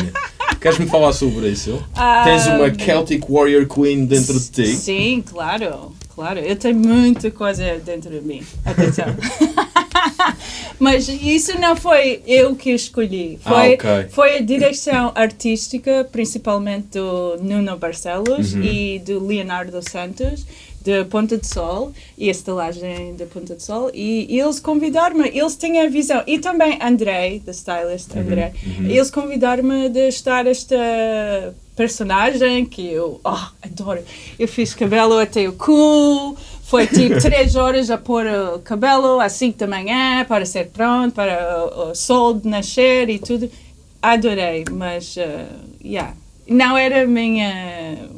Speaker 3: Queres-me falar sobre isso? Tens uma Celtic Warrior Queen dentro de ti?
Speaker 1: Sim, claro, claro. Eu tenho muita coisa dentro de mim. Atenção. Mas isso não foi eu que escolhi.
Speaker 3: Ah,
Speaker 1: Foi,
Speaker 3: ok.
Speaker 1: foi a direção artística, principalmente do Nuno Barcelos
Speaker 3: Uhum.
Speaker 1: e do Leonardo Santos, de Ponta de Sol, e a estalagem da Ponta de Sol. E eles convidaram-me, eles têm a visão. E também Andrei, da stylist
Speaker 3: Uhum,
Speaker 1: André. Eles convidaram-me de estar esta personagem que eu oh, adoro. Eu fiz cabelo até o cu. Foi tipo três horas a pôr o cabelo às 5 da manhã para ser pronto, para o, o sol de nascer e tudo. Adorei, mas uh, yeah. não era a minha.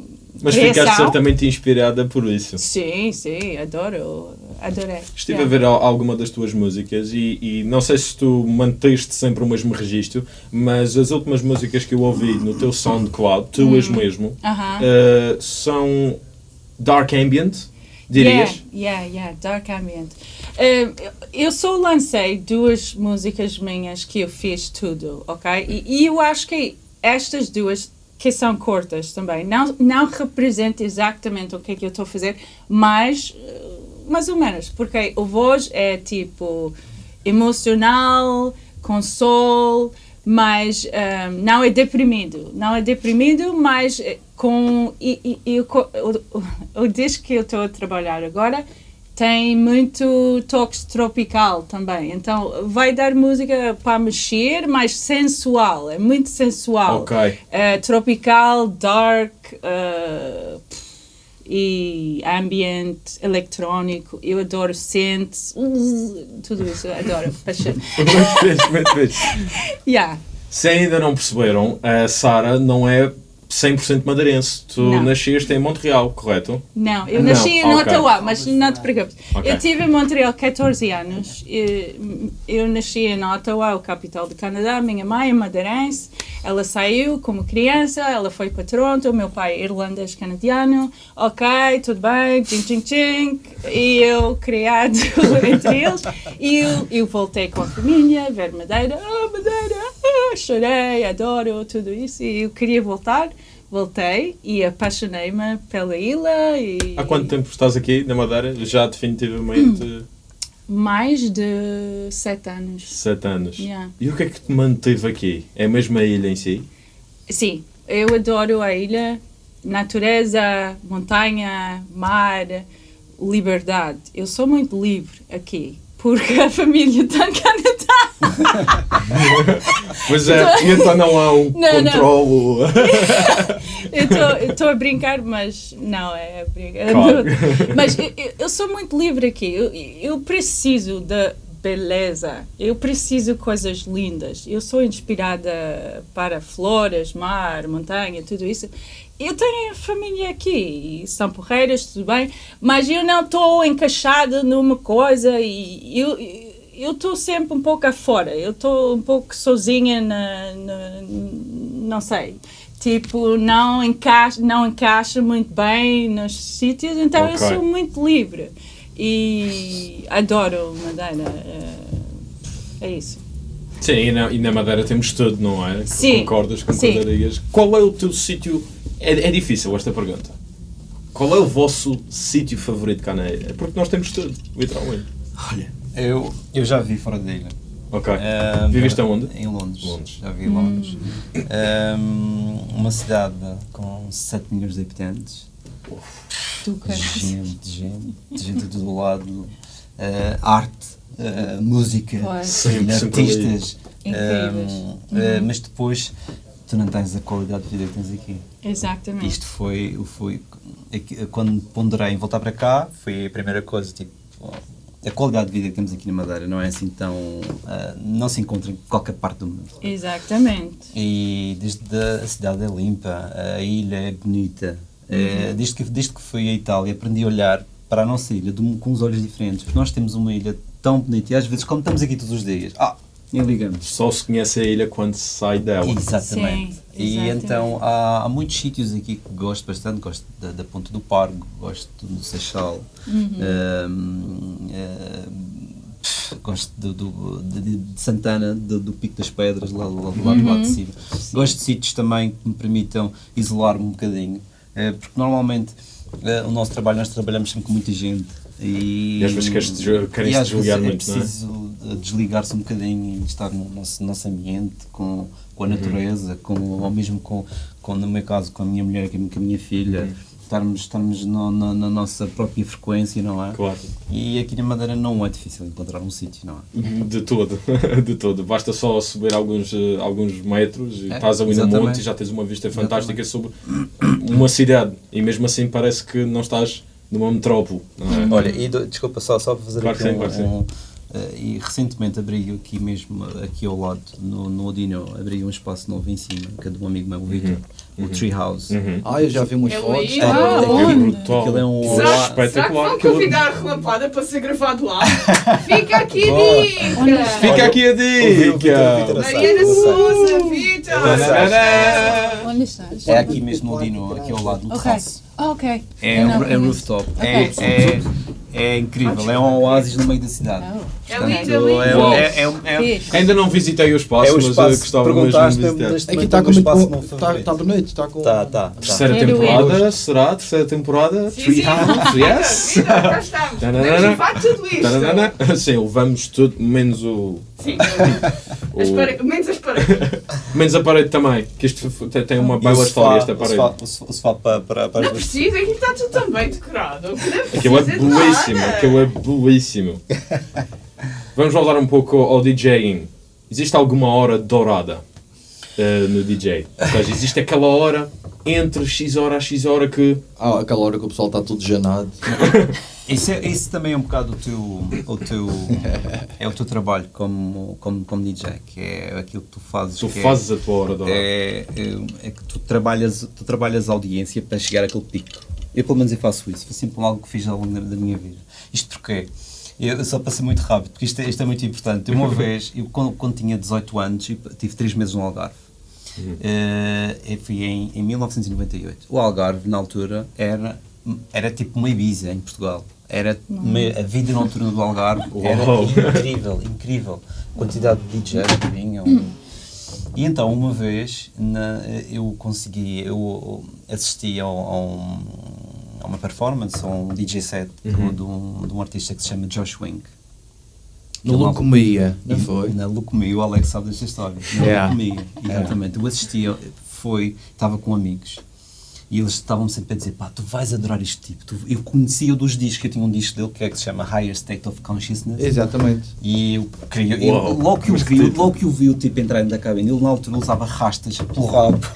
Speaker 3: Mas
Speaker 1: criação.
Speaker 3: ficaste certamente inspirada por isso.
Speaker 1: Sim, sim, adoro. Adorei.
Speaker 3: Estive
Speaker 1: Yeah.
Speaker 3: a ver al- alguma das tuas músicas e, e não sei se tu manteste sempre o mesmo registro, mas as últimas músicas que eu ouvi no teu SoundCloud, tuas mesmo,
Speaker 1: Aham.
Speaker 3: eh, são dark ambient, dirias?
Speaker 1: Yeah, yeah, yeah, Dark Ambient. Eh, eu só lancei duas músicas minhas que eu fiz tudo, ok? E, e eu acho que estas duas, que são curtas também, não, não representam exatamente o que é que eu estou a fazer, mas eh, mais ou menos, porque o voz é tipo emocional, com sol, mas eh, não é deprimido. Não é deprimido, mas eh, com. E, e, e o, o, o disco que eu estou a trabalhar agora tem muito toques tropical também. Então vai dar música para mexer, mas sensual. É muito sensual.
Speaker 3: Ok.
Speaker 1: Eh, tropical, dark. eh, e ambient, eletrónico, eu adoro synths, tudo isso, adoro, paixão.
Speaker 3: Muito fixe, muito fixe.
Speaker 1: Yeah.
Speaker 3: Se ainda não perceberam, a Sara não é 100% madeirense. Tu
Speaker 1: Não.
Speaker 3: nasceste em Montreal, correto?
Speaker 1: Não, eu
Speaker 3: Não,
Speaker 1: nasci em. Ottawa, mas não te preocupes.
Speaker 3: Ok.
Speaker 1: Eu tive em Montreal 14 anos. E, Eu nasci em Ottawa, o capital do Canadá. Minha mãe é madeirense. Ela saiu como criança, ela foi para Toronto. Meu pai é irlandês canadiano. Ok, tudo bem, tchim, tchim, tchim. E eu criado entre eles. E eu, eu voltei com a família, ver Madeira. Ah, Madeira, ah, chorei, adoro tudo isso. E eu queria voltar. Voltei e apaixonei-me pela ilha e
Speaker 3: Há quanto tempo estás aqui na Madeira? Já definitivamente
Speaker 1: mais de sete anos.
Speaker 3: sete anos.
Speaker 1: Yeah.
Speaker 3: E o que é que te manteve aqui? É mesmo a ilha em si?
Speaker 1: Sim, eu adoro a ilha, natureza, montanha, mar, liberdade. Eu sou muito livre aqui, porque a família está Canadá.
Speaker 3: Pois é, e então não há um
Speaker 1: Não,
Speaker 3: controlo.
Speaker 1: Eu estou a brincar, mas não é a brincar.
Speaker 3: Claro.
Speaker 1: Mas eu, eu- sou muito livre aqui. Eu, eu preciso da beleza. Eu preciso de coisas lindas. Eu sou inspirada para flores, mar, montanha, tudo isso. Eu tenho família aqui, e são porreiras, tudo bem, mas eu não estou encaixada numa coisa e eu eu estou sempre um pouco afora. Eu estou um pouco sozinha na, na- não sei. Tipo, não encaixa, não encaixa muito bem nos sítios, então eu
Speaker 3: Ok.
Speaker 1: sou muito livre. E adoro Madeira. É, é isso.
Speaker 3: Sim, e na, e na Madeira temos tudo, não é?
Speaker 1: Sim.
Speaker 3: Concordas,
Speaker 1: Sim.
Speaker 3: concordarias. Qual é o teu sítio... É, é difícil esta pergunta. Qual é o vosso sítio favorito cá na ilha? Porque nós temos tudo, literalmente.
Speaker 5: Olha, eu, eu já vi fora da ilha.
Speaker 3: Ok.
Speaker 5: Ah,
Speaker 3: Viveste aonde?
Speaker 5: Em Londres.
Speaker 3: Londres.
Speaker 5: Já vi em Londres. Ahm, uma cidade com 7 milhões de habitantes.
Speaker 1: Tu, cara.
Speaker 5: Gente, gente, gente de todo lado. Ah, arte, ah, música.
Speaker 3: Sempre, sempre
Speaker 5: artistas.
Speaker 1: Incríveis.
Speaker 5: Ahm, ah, mas depois tu não tens a qualidade de vida que tens aqui.
Speaker 1: Exatamente.
Speaker 5: Isto foi, foi aqui- quando ponderei em voltar para cá, foi a primeira coisa, tipo, a qualidade de vida que temos aqui na Madeira não é assim tão, ah, não se encontra em qualquer parte do mundo.
Speaker 1: Exatamente.
Speaker 5: E desde a cidade é limpa, a ilha é bonita. É, desde, que, desde que fui à Itália aprendi a olhar para a nossa ilha de com os olhos diferentes, porque nós temos uma ilha tão bonita e às vezes, como estamos aqui todos os dias, ah, nem ligamos.
Speaker 3: Só se conhece a ilha quando se sai dela.
Speaker 5: Exatamente.
Speaker 1: Sim,
Speaker 5: e
Speaker 1: exatamente.
Speaker 5: então há, há muitos sítios aqui que gosto bastante. Gosto da, da Ponta do Pargo, gosto do Seixal,
Speaker 1: Uhum.
Speaker 5: ahm, pff, gosto do, do- de, de- Santana, do, do Pico das Pedras, lá, lá do lado, do lado de
Speaker 1: Uhum.
Speaker 5: cima. Gosto de sítios também que me permitam isolar-me um bocadinho, eh, porque normalmente eh, o nosso trabalho, nós trabalhamos sempre com muita gente. E,
Speaker 3: E às vezes queres desligar- querem
Speaker 5: às
Speaker 3: desligar
Speaker 5: vezes
Speaker 3: muito, não é?
Speaker 5: preciso de desligar-se um bocadinho e estar no nosso, nosso ambiente, com, com a natureza, com, ou mesmo com, com, no meu caso, com a minha mulher, com a minha- filha, estarmos, estarmos no- na, na nossa própria frequência, não é?
Speaker 3: Claro.
Speaker 5: E aqui na Madeira não é difícil encontrar um sítio, não é?
Speaker 3: De todo, de todo. Basta só subir alguns, eh, alguns metros e
Speaker 5: É,
Speaker 3: estás ali no
Speaker 5: exatamente.
Speaker 3: monte e já tens uma vista fantástica sobre uma cidade. E mesmo assim parece que não estás numa metrópole. Não é?
Speaker 5: Olha, e do- desculpa só, só para fazer
Speaker 3: Claro
Speaker 5: aqui
Speaker 3: sim,
Speaker 5: um,
Speaker 3: claro
Speaker 5: um, eh, e recentemente abri aqui mesmo, aqui ao lado, no, no Odino, abri um espaço novo em cima, que é de um amigo meu, o Victor, o Tree House.
Speaker 3: Uhum.
Speaker 4: Ah, eu já vi umas
Speaker 2: Eu
Speaker 4: fotos. tá?
Speaker 1: Ah, onde?
Speaker 3: brutal.
Speaker 5: Aquilo é um
Speaker 2: Será,
Speaker 3: é
Speaker 2: será que
Speaker 3: espetacular.
Speaker 2: vão convidar a relampada para ser gravado lá? Fica aqui a dica!
Speaker 3: Fica aqui a
Speaker 5: o o
Speaker 3: dica!
Speaker 2: Mariana. Souza, Vitor!
Speaker 1: Onde estás?
Speaker 5: É aqui mesmo no Odino, aqui ao lado, no
Speaker 1: Ok.
Speaker 5: terraço.
Speaker 1: Ah, ok.
Speaker 5: É, um, é rooftop. É, é, é incrível, é um oásis no meio da cidade.
Speaker 2: É
Speaker 5: Portanto,
Speaker 2: lindo, é
Speaker 5: é, é, é, é.
Speaker 3: Ainda não visitei o espaço,
Speaker 5: é o
Speaker 3: mas eu
Speaker 5: espaço.
Speaker 3: gostava mesmo de visitar.
Speaker 4: Aqui está
Speaker 5: o
Speaker 4: com muito
Speaker 5: espaço não
Speaker 4: Está
Speaker 5: favorito.
Speaker 4: tá bonito, está com.
Speaker 5: Tá, tá, tá.
Speaker 3: Terceira temporada, será? Terceira temporada?
Speaker 2: Sim,
Speaker 3: yes!
Speaker 2: Cá estamos. Podemos levar tudo isto.
Speaker 3: Sim, levamos tudo, menos o.
Speaker 2: Sim.
Speaker 3: O-
Speaker 2: As pare- Menos as paredes.
Speaker 3: menos a parede também, que isto tem- uma
Speaker 5: E o
Speaker 3: bela história esta
Speaker 5: o
Speaker 3: parede.
Speaker 5: O sofá, o sofá para, para, para
Speaker 2: Não precisa, aqui está tudo tão bem decorado. Não
Speaker 3: Aquilo é belíssimo, aquilo é belíssimo. Vamos voltar um pouco ao DJing. Existe alguma hora dourada? Eh, no DJ. Ou seja, existe aquela hora entre X hora a X hora que.
Speaker 4: Há aquela hora que o pessoal está todo janado.
Speaker 5: Isso, é, isso também é um bocado o teu, o teu, é o teu trabalho como, como, como DJ, que é aquilo que tu fazes.
Speaker 3: tu
Speaker 5: que é-
Speaker 3: fazes a tua hora hora.
Speaker 5: é, é, é que tu trabalhas, tu trabalhas a audiência para chegar àquele pico. Eu pelo menos eu faço isso, foi sempre algo que fiz ao longo da, da minha vida. Isto porque eu só passei muito rápido, porque isto é, isto é muito importante. Uma vez, eu, quando, quando tinha 18 anos, tive 3 meses no Algarve. Eh, eu fui em, em 1998. O Algarve, na altura, era, era tipo uma Ibiza em Portugal. Era uma- a vida noturna do Algarve era incrível, incrível. A quantidade de DJs que vinham. E então, uma vez, na- eu consegui, eu assisti ao- a, um- a uma performance, a um DJ set do- de, um, de um artista que se chama Josh Wink.
Speaker 4: No
Speaker 5: Ele-
Speaker 4: Lucomia, não foi?
Speaker 5: Na Lucomia, o Alex sabe desta história. Na
Speaker 4: Yeah.
Speaker 5: Lucomia, exatamente. Eu assistia, foi, estava com amigos e eles estavam sempre a dizer: pá, tu vais adorar este tipo. Tu- eu conhecia dos discos, eu tinha um disco dele que, é que se chama Higher State of Consciousness.
Speaker 4: Exatamente.
Speaker 5: E eu queria, eu- logo, que eu vi, logo que eu vi o tipo entrar dentro da cabine, ele na altura usava rastas pelo rabo.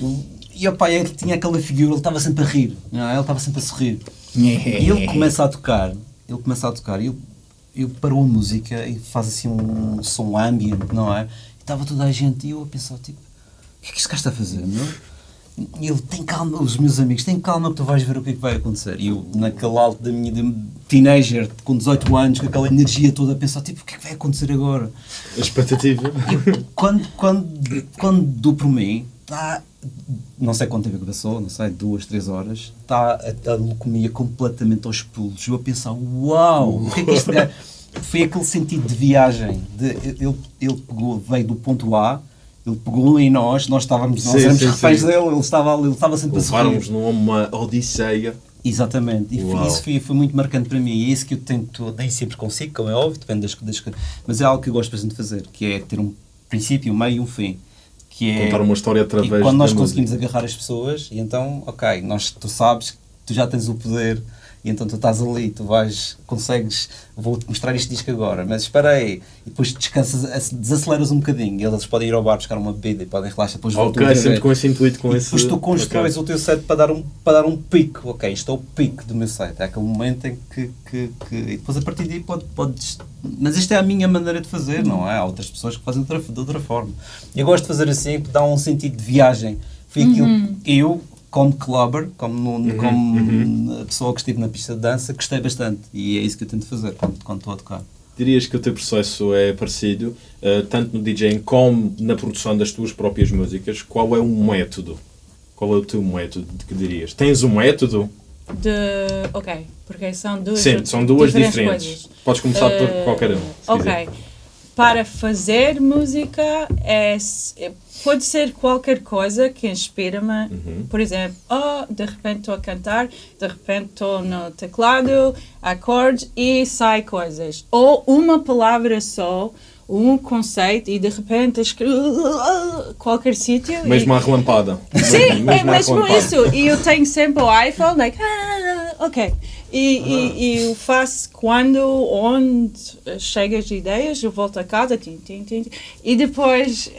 Speaker 5: e opa, ele tinha aquela figura, ele estava sempre a rir, não é? ele estava sempre a sorrir. E ele começa a tocar, ele começa a tocar, e eu, eu parou a música e faz assim um som ambient, não é? E estava toda a gente e eu a pensar, tipo, o que é que este gajo está a fazer, meu? E ele, tem calma, os meus amigos, tem calma que tu vais ver o que é que vai acontecer. E eu, naquele alto da minha teenager, com 18 anos, com aquela energia toda, a pensar, tipo, o que é que vai acontecer agora?
Speaker 3: A expectativa.
Speaker 5: E quando, quando, quando dou por mim, está, não sei quanto tempo que passou, não sei, duas, três horas, está a, a leucemia completamente aos pulos. Eu a pensar, uau, o que é que gajo... Foi aquele sentido de viagem, de, ele, ele pegou, veio do ponto A, ele pegou em nós, nós estávamos, nós
Speaker 3: Sim,
Speaker 5: éramos
Speaker 3: sim,
Speaker 5: reféns
Speaker 3: sim.
Speaker 5: dele, ele estava, ele estava sempre a
Speaker 3: Levaram-nos
Speaker 5: sorrir.
Speaker 3: numa odisseia.
Speaker 5: Exatamente, e foi- isso foi, foi muito marcante para mim. E é isso que eu tento, nem sempre consigo, como é óbvio, depende das, das coisas. Mas é algo que eu gosto bastante de fazer, que é ter um princípio, um meio e um fim. Que é,
Speaker 3: Contar uma história através
Speaker 5: e quando nós conseguimos
Speaker 3: música.
Speaker 5: agarrar as pessoas, e então, ok, nós, tu sabes que tu já tens o poder, e então tu estás ali, tu vais, consegues, vou-te mostrar este disco agora, mas espera aí, e depois descansas, ac- desaceleras um bocadinho, e eles podem ir ao bar buscar uma bebida e podem relaxar, depois voltam
Speaker 3: Ok, sempre com esse intuito, com
Speaker 5: E
Speaker 3: esse.
Speaker 5: depois tu constróis
Speaker 3: Ok.
Speaker 5: o teu set para dar um, para dar um pico. Ok, isto é o pico do meu set. É aquele momento em que. que, que e depois a partir daí pode, podes. Mas esta é a minha maneira de fazer, não é? Há outras pessoas que fazem de outra, de outra forma. Eu gosto de fazer assim, porque dá um sentido de viagem. Foi aquilo que eu, como clubber, como, no- como a pessoa que estive na pista de dança, gostei bastante. E é isso que eu tento fazer quando, quando estou a tocar.
Speaker 3: Dirias que o teu processo é parecido, eh, tanto no DJing como na produção das tuas próprias músicas. Qual é o método? Qual é o teu método que dirias? Tens um método?
Speaker 1: De. Ok, porque são duas.
Speaker 3: Sim, são duas diferentes.
Speaker 1: coisas.
Speaker 3: Podes começar por
Speaker 1: Eh,
Speaker 3: qualquer um.
Speaker 1: Ok.
Speaker 3: quiser.
Speaker 1: Para fazer música é, é- pode ser qualquer coisa que inspira-me.
Speaker 3: Uhum.
Speaker 1: Por exemplo, oh, de repente estou a cantar, de repente estou no teclado, acordes e sai coisas. Ou uma palavra só, um conceito e de repente escrevo qualquer sítio. e-
Speaker 3: Mesmo à relampada.
Speaker 1: Sim, é
Speaker 3: à
Speaker 1: mesmo
Speaker 3: relampada.
Speaker 1: isso. E eu tenho sempre o iPhone, like, ah, ok. E, e, e eu faço quando, onde chegam as ideias, eu volto a casa, tim, tim, tim, tim, e depois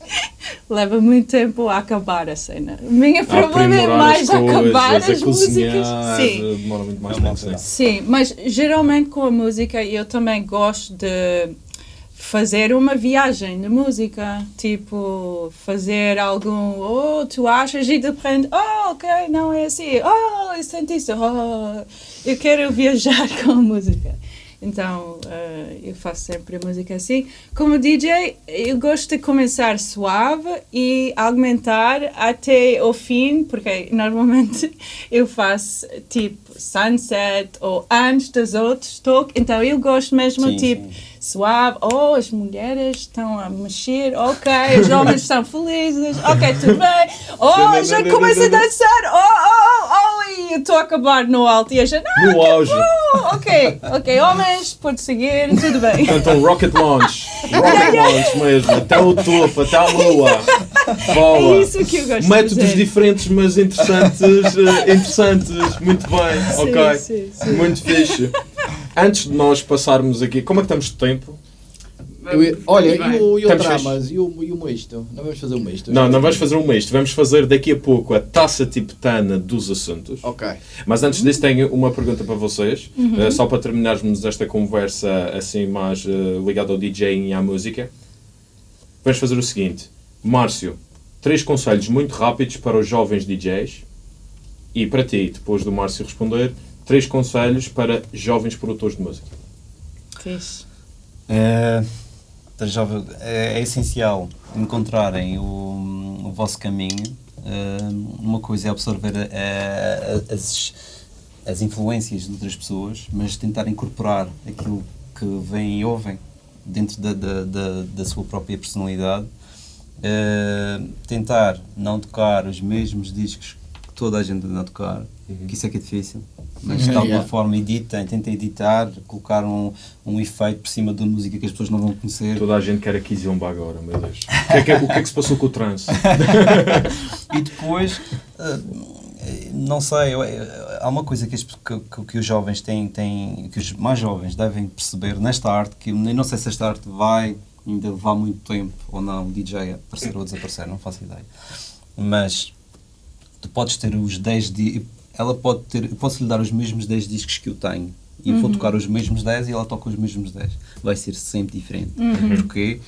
Speaker 1: leva muito tempo a acabar a cena. O meu problema é mais
Speaker 3: as
Speaker 1: acabar
Speaker 3: coisas,
Speaker 1: as
Speaker 3: a
Speaker 1: músicas. Sim.
Speaker 3: demora muito mais
Speaker 5: É
Speaker 3: tempo. Sim,
Speaker 1: mas geralmente com a música eu também gosto de fazer uma viagem de música, tipo fazer algum, oh, tu achas e de repente, oh, ok, não é assim, oh, eu senti isso, oh, eu quero viajar com a música. Então, eh, eu faço sempre a música assim. Como DJ, eu gosto de começar suave e aumentar até o fim, porque normalmente eu faço tipo sunset ou antes dos outros toques. Então, eu gosto mesmo
Speaker 5: Sim,
Speaker 1: tipo
Speaker 5: sim.
Speaker 1: Suave. Oh, as mulheres estão a mexer, ok. Os homens estão felizes, ok, tudo bem. Oh, já começa a dançar, oh, oh, oh, oh, e eu estou a acabar no alto e a gente, ah,
Speaker 3: No auge.
Speaker 1: Ok, ok, homens, pode seguir, tudo bem.
Speaker 3: Um rocket launch. Rocket launch mesmo. Até o topo, até a lua. Boa.
Speaker 1: É isso que eu gosto
Speaker 3: Métodos diferentes, mas interessantes. eh, interessantes. Muito bem.
Speaker 1: Sim,
Speaker 3: ok.
Speaker 1: sim, sim.
Speaker 3: Muito fixe. Antes de nós passarmos aqui, como é que estamos de tempo?
Speaker 4: Eu olha,
Speaker 2: Vamos
Speaker 4: e o, e o dramas? E o, e o misto? Não vamos fazer o misto?
Speaker 3: Não, não vais fazer um misto. Vamos fazer daqui a pouco a taça tibetana dos assuntos.
Speaker 4: Ok.
Speaker 3: Mas antes disso tenho uma pergunta para vocês, eh, só para terminarmos esta conversa assim mais eh, ligada ao DJ e à música. Vamos fazer o seguinte. Márcio, três conselhos muito rápidos para os jovens DJs e para ti, depois do Márcio responder, três conselhos para jovens produtores de música.
Speaker 1: Fixe.
Speaker 5: É, é, é essencial encontrarem o, o vosso caminho. É, uma coisa é absorver é, as, as influências de outras pessoas, mas tentar incorporar aquilo que veem e ouvem dentro da, da, da, da sua própria personalidade. É, tentar não tocar os mesmos discos toda a gente anda a tocar, que isso é que é difícil. Mas de alguma
Speaker 4: Yeah.
Speaker 5: forma editem, tentem editar, colocar um, um efeito por cima da música que as pessoas não vão conhecer.
Speaker 3: Toda a gente quer a Kizomba agora, meu Deus. O que, é que, o que é que se passou com o trance?
Speaker 5: E depois, eh, não sei, eh, há uma coisa que, as- que- que- os jovens têm, têm, que os mais jovens devem perceber nesta arte, que eu nem não sei se esta arte vai ainda levar muito tempo ou não, o DJ a aparecer ou desaparecer, não faço ideia. Mas tu podes ter os 10 di- ela pode ter, eu posso lhe dar os mesmos 10 discos que eu tenho e eu vou tocar os mesmos 10 e ela toca os mesmos 10. Vai ser sempre diferente. Porquê?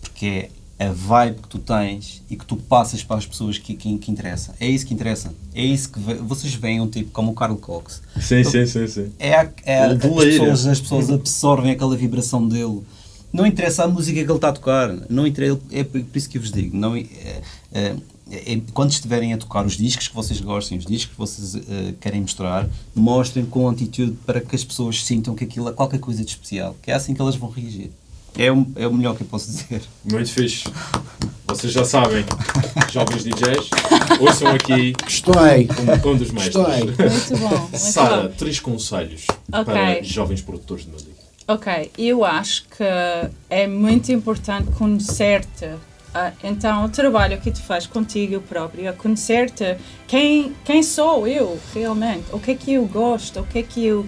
Speaker 5: Porque é a vibe que tu tens e que tu passas para as pessoas que, que, que interessa. É isso que interessa. É isso que ve- vocês veem um tipo como o Carl Cox.
Speaker 3: Sim, sim, sim, sim.
Speaker 5: É, a, é a- as, pessoas, as pessoas absorvem aquela vibração dele. Não interessa a música que ele está a tocar. Não interessa, é por por isso que eu vos digo. Não, é, é, é, quando estiverem a tocar os discos que vocês gostem, os discos que vocês eh, querem mostrar, mostrem com atitude para que as pessoas sintam que aquilo é qualquer coisa de especial. Que é assim que elas vão reagir. É o, é o melhor que eu posso dizer.
Speaker 3: Muito fixe. Vocês já sabem, jovens DJs, ouçam aqui
Speaker 4: Gostei.
Speaker 3: um, um dos mestres.
Speaker 4: Gostei.
Speaker 1: Muito bom. Muito
Speaker 3: Sara,
Speaker 1: bom.
Speaker 3: três conselhos
Speaker 1: Ok.
Speaker 3: para jovens produtores de música.
Speaker 1: Ok, eu acho que é muito importante conhecer-te. Ah, então, o trabalho que tu fazes contigo próprio, é conhecer-te quem, quem sou eu realmente, o que é que eu gosto, o que é que eu.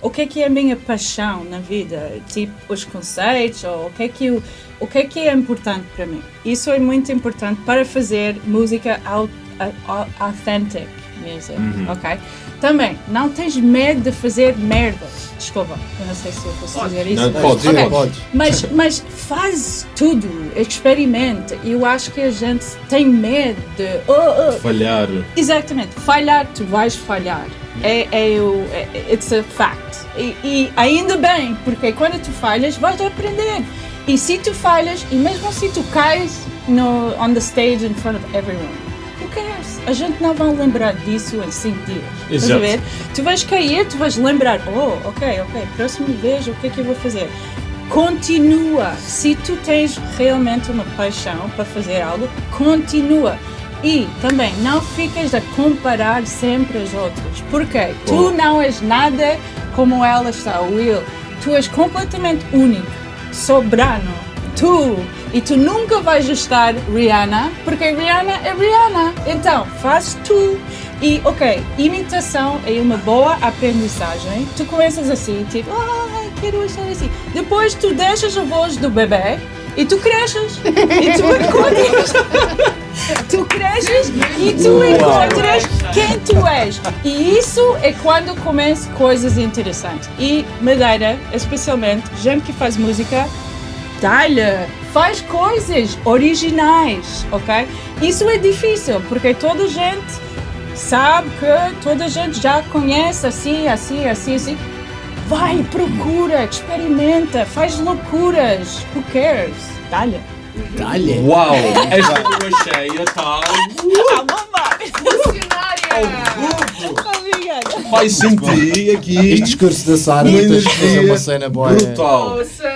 Speaker 1: O que é que é a minha paixão na vida? Tipo, os conceitos, ou o que é que, eu, o que, é, que é importante para mim? Isso é muito importante para fazer música au- au- authentic music, ok? Também, não tens medo de fazer merdas. Desculpa, eu não sei se eu posso dizer isso.
Speaker 3: Não, podes,
Speaker 1: Ok.
Speaker 3: podes.
Speaker 1: Mas, mas faz tudo, experimenta. Eu acho que a gente tem medo de. oh, oh.
Speaker 3: Falhar.
Speaker 1: Exatamente, falhar, tu vais falhar. É, é o. É, it's a fact. E, e ainda bem, porque quando tu falhas, vais aprender. E se tu falhas, e mesmo se tu cais no, on the stage in front of everyone? A gente não vai lembrar disso em 5 dias. Estás a
Speaker 3: Exato.
Speaker 1: ver? Tu vais cair, tu vais lembrar, oh, ok, ok, próxima vez o que é que eu vou fazer? Continua. Se tu tens realmente uma paixão para fazer algo, continua. E também não ficas a comparar sempre as outras. Porque tu não és nada como ela está, Will. Tu és completamente único, soberano. Tu. E tu nunca vais estar Rihanna, porque Rihanna é Rihanna. Então, faz tu. E, ok, imitação é uma boa aprendizagem. Tu começas assim, tipo, ah, quero estar assim. Depois tu deixas a voz do bebê e tu cresces. E tu encontras. tu cresces e tu encontras quem tu és. E isso é quando começam coisas interessantes. E Madeira, especialmente, gente que faz música, dá-lhe, faz coisas originais, ok? Isso é difícil, porque toda a gente sabe que toda a gente já conhece assim, assim, assim, assim. Vai, procura, experimenta, faz loucuras. Who cares? Dá-lhe.
Speaker 4: Dá-lhe.
Speaker 3: Uau! Esta lua cheia está.
Speaker 1: Ah, bomba!
Speaker 2: Funcionária!
Speaker 1: Obrigada.
Speaker 3: Vai sentir aqui.
Speaker 4: Este discurso da Sara, tens de fazer uma cena boa.
Speaker 3: Brutal.
Speaker 2: Nossa,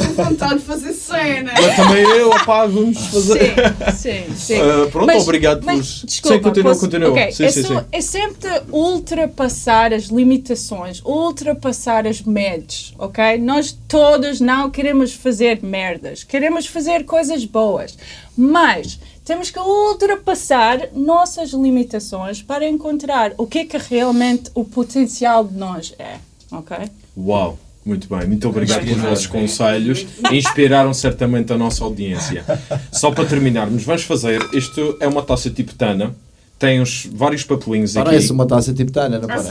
Speaker 2: vontade de fazer cena.
Speaker 3: Mas também eu, opá, vamos fazer.
Speaker 1: Sim, sim, sim.
Speaker 3: Ah, pronto,
Speaker 1: Mas-
Speaker 3: obrigado
Speaker 1: mas,
Speaker 3: pelos.
Speaker 1: Desculpa,
Speaker 3: sim, continua,
Speaker 1: posso-
Speaker 3: continua.
Speaker 1: ok,
Speaker 3: Sim,
Speaker 1: é,
Speaker 3: sim,
Speaker 1: só- é sempre ultrapassar as limitações, ultrapassar as medos, ok? Nós todos não queremos fazer merdas, queremos fazer coisas boas, mas temos que ultrapassar nossas limitações para encontrar o que é que realmente o potencial de nós é, ok?
Speaker 3: Uau! Muito bem, muito obrigado pelos vossos conselhos. Inspiraram certamente a nossa audiência. Só para terminarmos, vamos fazer. Isto é uma taça tibetana. Tem uns, vários papelinhos aqui.
Speaker 4: Parece uma taça tibetana, não parece?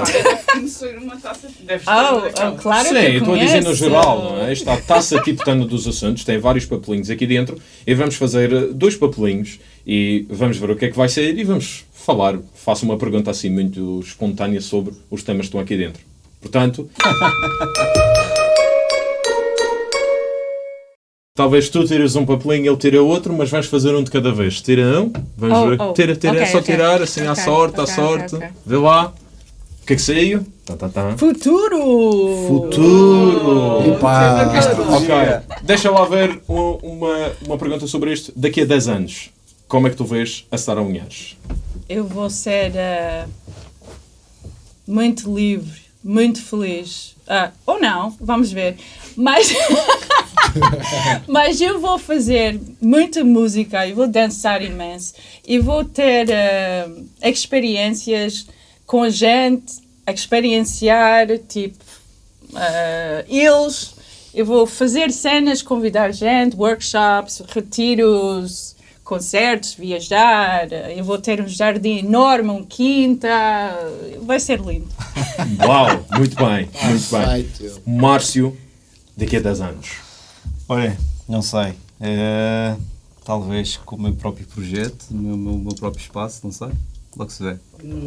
Speaker 2: uma taça.
Speaker 1: Oh, oh, claro
Speaker 3: Sim,
Speaker 1: que
Speaker 3: eu estou a dizer no geral, não é? Está a taça tibetana dos assuntos, tem vários papelinhos aqui dentro e vamos fazer eh, dois papelinhos e vamos ver o que é que vai sair e vamos falar, faço uma pergunta assim muito espontânea sobre os temas que estão aqui dentro. Portanto, talvez tu tires um papelinho e ele tira outro, mas vamos fazer um de cada vez. Tira um, vamos
Speaker 1: Oh,
Speaker 3: ver.
Speaker 1: oh.
Speaker 3: Tira, tira, é
Speaker 1: Ok,
Speaker 3: só
Speaker 1: ok.
Speaker 3: tirar assim à
Speaker 1: Ok,
Speaker 3: sorte, à sorte. Vê lá. O que é que saiu? Tá, tá, tá.
Speaker 1: Futuro!
Speaker 3: Futuro!
Speaker 4: Epá.
Speaker 3: Ok, deixa lá ver uma, uma pergunta sobre isto. Daqui a 10 anos, como é que tu vês a Sara Unhares?
Speaker 1: Eu vou ser eh, muito livre, muito feliz. Ah, ou não, vamos ver. Mas, mas eu vou fazer muita música, eu vou dançar imenso e vou ter eh, experiências com gente, experienciar tipo eh, eles. Eu vou fazer cenas, convidar gente, workshops, retiros, concertos, viajar. Eu vou ter um jardim enorme, um quinta. Vai ser lindo.
Speaker 3: Uau, muito bem, muito bem. Márcio, daqui a 10 anos.
Speaker 5: Olha, não sei. Eh, talvez com o meu próprio projeto, o meu, meu, meu próprio espaço, não sei. Logo se vê.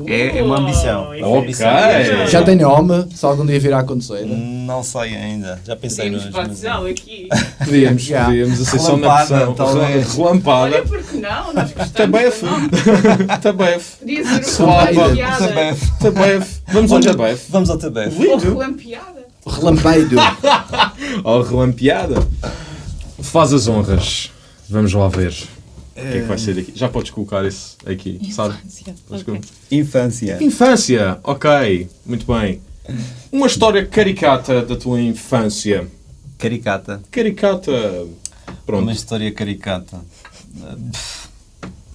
Speaker 5: É, é uma ambição. É uma ambição. É-
Speaker 4: Já tem nome, se algum dia vir a acontecer. né?
Speaker 5: Não sei ainda. Já pensei
Speaker 2: Podíamos batizá-lo aqui.
Speaker 3: Podíamos,
Speaker 4: Já.
Speaker 3: podíamos, assim só na pressão.
Speaker 5: talvez.
Speaker 3: Relampada.
Speaker 2: Olha, porque não? Nós gostamos.
Speaker 3: Tabef.
Speaker 2: do nome.
Speaker 3: Tabef.
Speaker 2: Podia ser uma.
Speaker 5: Tabef.
Speaker 3: Tabef. Vamos ao Tabef.
Speaker 5: Vamos ao Tabef.
Speaker 2: Ou
Speaker 3: Lindo.
Speaker 2: relampeada.
Speaker 4: Relampeiro.
Speaker 3: Ao relampeada. Faz as honras. Vamos lá ver. O que é que vai ser daqui? Já podes colocar isso aqui, sabe? Podes
Speaker 1: Ok.
Speaker 5: Infância.
Speaker 3: Infância, ok, muito bem. Uma história caricata da tua infância.
Speaker 5: Caricata.
Speaker 3: Caricata,
Speaker 5: Uma
Speaker 3: pronto,
Speaker 5: história caricata.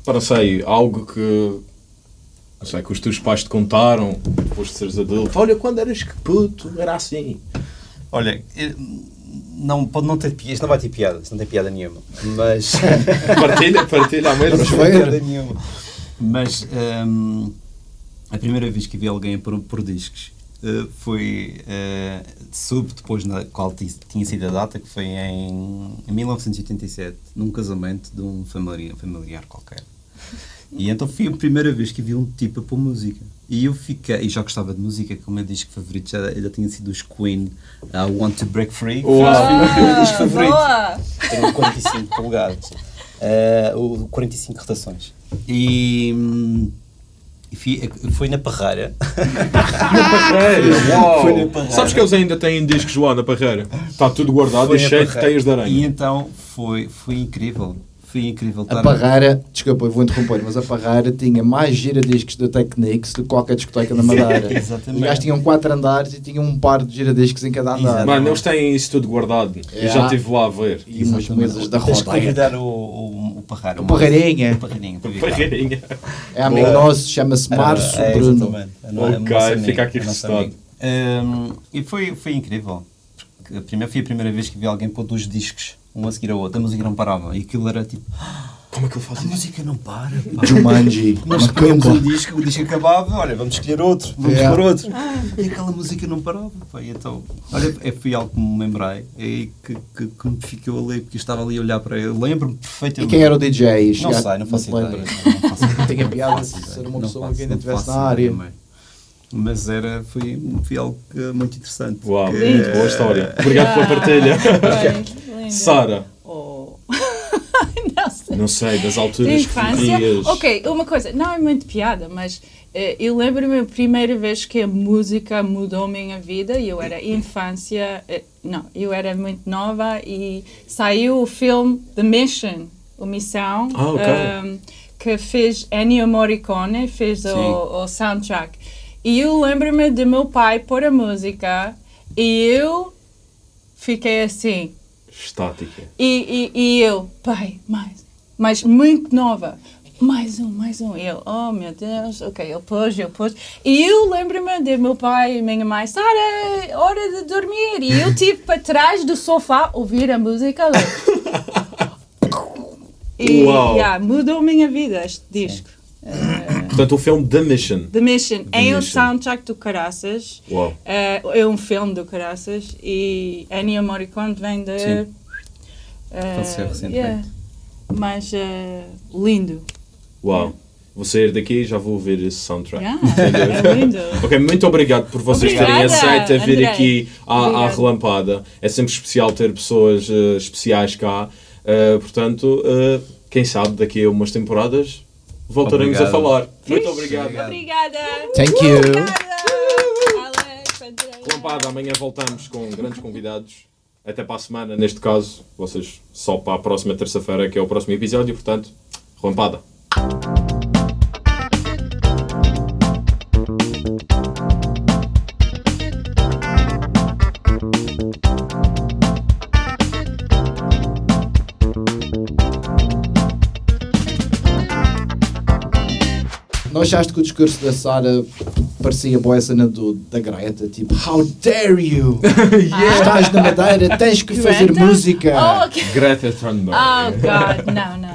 Speaker 3: para sei, algo que, não sei, que os teus pais te contaram, depois de seres adulto. Olha, quando eras que puto, era assim.
Speaker 5: Olha, eu- não, pode não ter piada. Isto não vai ter piada. Isto não tem piada nenhuma. Mas.
Speaker 3: Partilha, partilha a mesma.
Speaker 5: Não tem piada nenhuma. Mas hum, a primeira vez que vi alguém por, por discos eh, foi. eh, soube depois na qual ti- tinha sido a data, que foi em, em 1987, num casamento de um familiar, familiar qualquer. E então foi a primeira vez que vi um tipo a pôr música. E eu fiquei, e já gostava de música, como meu disco favorito já, já tinha sido os Queen, I Want to Break Free. Foi o meu disco favorito.
Speaker 1: boa!
Speaker 5: Tenho 45 polegadas. O 45 rotações. E, hum, e foi na Parreira.
Speaker 3: Na parreira, uau!
Speaker 5: Foi na parreira.
Speaker 3: Sabes que eles ainda têm discos lá na parreira? Está tudo guardado
Speaker 5: Foi
Speaker 3: e cheio de teias de
Speaker 5: E
Speaker 3: aranha.
Speaker 5: então foi, foi incrível. Foi incrível.
Speaker 4: A
Speaker 5: estar-
Speaker 4: Parreira, desculpa, eu vou interromper, mas a Parreira tinha mais giradiscos da Technics do que qualquer discoteca na Madeira.
Speaker 5: Exatamente.
Speaker 4: Os gajos tinham quatro andares e tinham um par de giradiscos em cada andar.
Speaker 5: Exato.
Speaker 3: Mano, eles têm isso tudo guardado. Eu
Speaker 4: É.
Speaker 3: já estive lá a ver.
Speaker 4: E umas mesas da
Speaker 5: Tens que
Speaker 4: roda.
Speaker 5: convidar o, o, o Parreira.
Speaker 4: O Parreirinha.
Speaker 5: O Parreirinha.
Speaker 4: É amigo nosso, chama-se Márcio
Speaker 5: é,
Speaker 4: Bruno.
Speaker 5: exatamente. É é
Speaker 3: Ok, fica aqui
Speaker 5: é nosso
Speaker 3: registado.
Speaker 5: amigo. Hum, e foi, foi incrível. Porque a primeira, foi a primeira vez que vi alguém pôr dois discos, um a seguir ao outro. A música não parava. E aquilo era tipo,
Speaker 3: Como é que ele faz
Speaker 5: a
Speaker 3: isso?
Speaker 5: música não para. pá.
Speaker 4: Jumanji.
Speaker 5: Nós
Speaker 4: Macumba.
Speaker 5: um disco, o disco acabava, olha, vamos escolher outro, vamos
Speaker 4: Yeah.
Speaker 5: pôr outro. E aquela música não parava. Pá, e então, olha, é, foi algo que me lembrei e que, que, que me ficou ali, porque eu estava ali a olhar para ele. Lembro-me
Speaker 4: E
Speaker 5: perfeitamente.
Speaker 4: quem era o DJ?
Speaker 5: Não sei, não faço ideia. Não faço ideia.
Speaker 4: Tinha piada
Speaker 5: Não faço
Speaker 4: se ser uma pessoa que ainda estivesse na área.
Speaker 5: também. Mas era, foi, foi algo muito interessante.
Speaker 3: Uau,
Speaker 5: Que-
Speaker 3: muito boa história. Obrigado pela partilha.
Speaker 1: Lindo.
Speaker 3: Sara,
Speaker 1: Oh. não sei.
Speaker 3: não sei, das
Speaker 1: De
Speaker 3: alturas que
Speaker 1: infância? Ok, uma coisa, não é muito piada, mas eh, eu lembro-me a primeira vez que a música mudou a minha vida. Eu era infância, eh, não, eu era muito nova e saiu o filme The Mission, o Missão,
Speaker 3: Ah, ok.
Speaker 1: ehm, que fez Ennio Morricone, fez o, o soundtrack. E eu lembro-me de meu pai pôr a música e eu fiquei assim.
Speaker 3: Estática.
Speaker 1: E, e, e eu, pai, mais, mas muito nova. mais um, mais um. E eu, oh meu Deus, ok, ele pôs, eu pôs. E eu lembro-me de meu pai e minha mãe, Sara, hora de dormir. E eu tive para trás do sofá ouvir a música. E
Speaker 3: Uau.
Speaker 1: yeah, mudou a minha vida este disco. Eh,
Speaker 3: Portanto, o filme The Mission.
Speaker 1: The Mission
Speaker 3: The
Speaker 1: é o
Speaker 3: Mission.
Speaker 1: soundtrack do Caraças.
Speaker 3: Uau.
Speaker 1: Eh, é um filme do Caraças e Ennio Morricone vem de.
Speaker 5: Sim.
Speaker 1: eh,
Speaker 5: Faleceu recentemente.
Speaker 1: yeah. Mas eh, lindo.
Speaker 3: Uau. Vou sair daqui e já vou ver esse soundtrack.
Speaker 1: Yeah, é lindo.
Speaker 3: Ok, muito obrigado por vocês terem
Speaker 1: Obrigada,
Speaker 3: aceito a vir
Speaker 1: Andrei.
Speaker 3: aqui à, à relampada. É sempre especial ter pessoas eh, especiais cá. Portanto, quem sabe daqui a umas temporadas voltaremos a
Speaker 5: Obrigado.
Speaker 3: falar. Muito obrigado.
Speaker 1: Obrigada.
Speaker 4: Thank you.
Speaker 3: Relampada, amanhã voltamos com grandes convidados. Até para a semana, neste caso, vocês só para a próxima terça-feira, que é o próximo episódio. Portanto, relampada.
Speaker 4: Achaste que o discurso da Sara parecia boa a cena do, da Greta? Tipo, how dare you? Estás na Madeira, tens que fazer
Speaker 1: Greta?
Speaker 4: música.
Speaker 1: Oh, ok.
Speaker 3: Greta Thunberg.
Speaker 1: Oh, God. Não, não.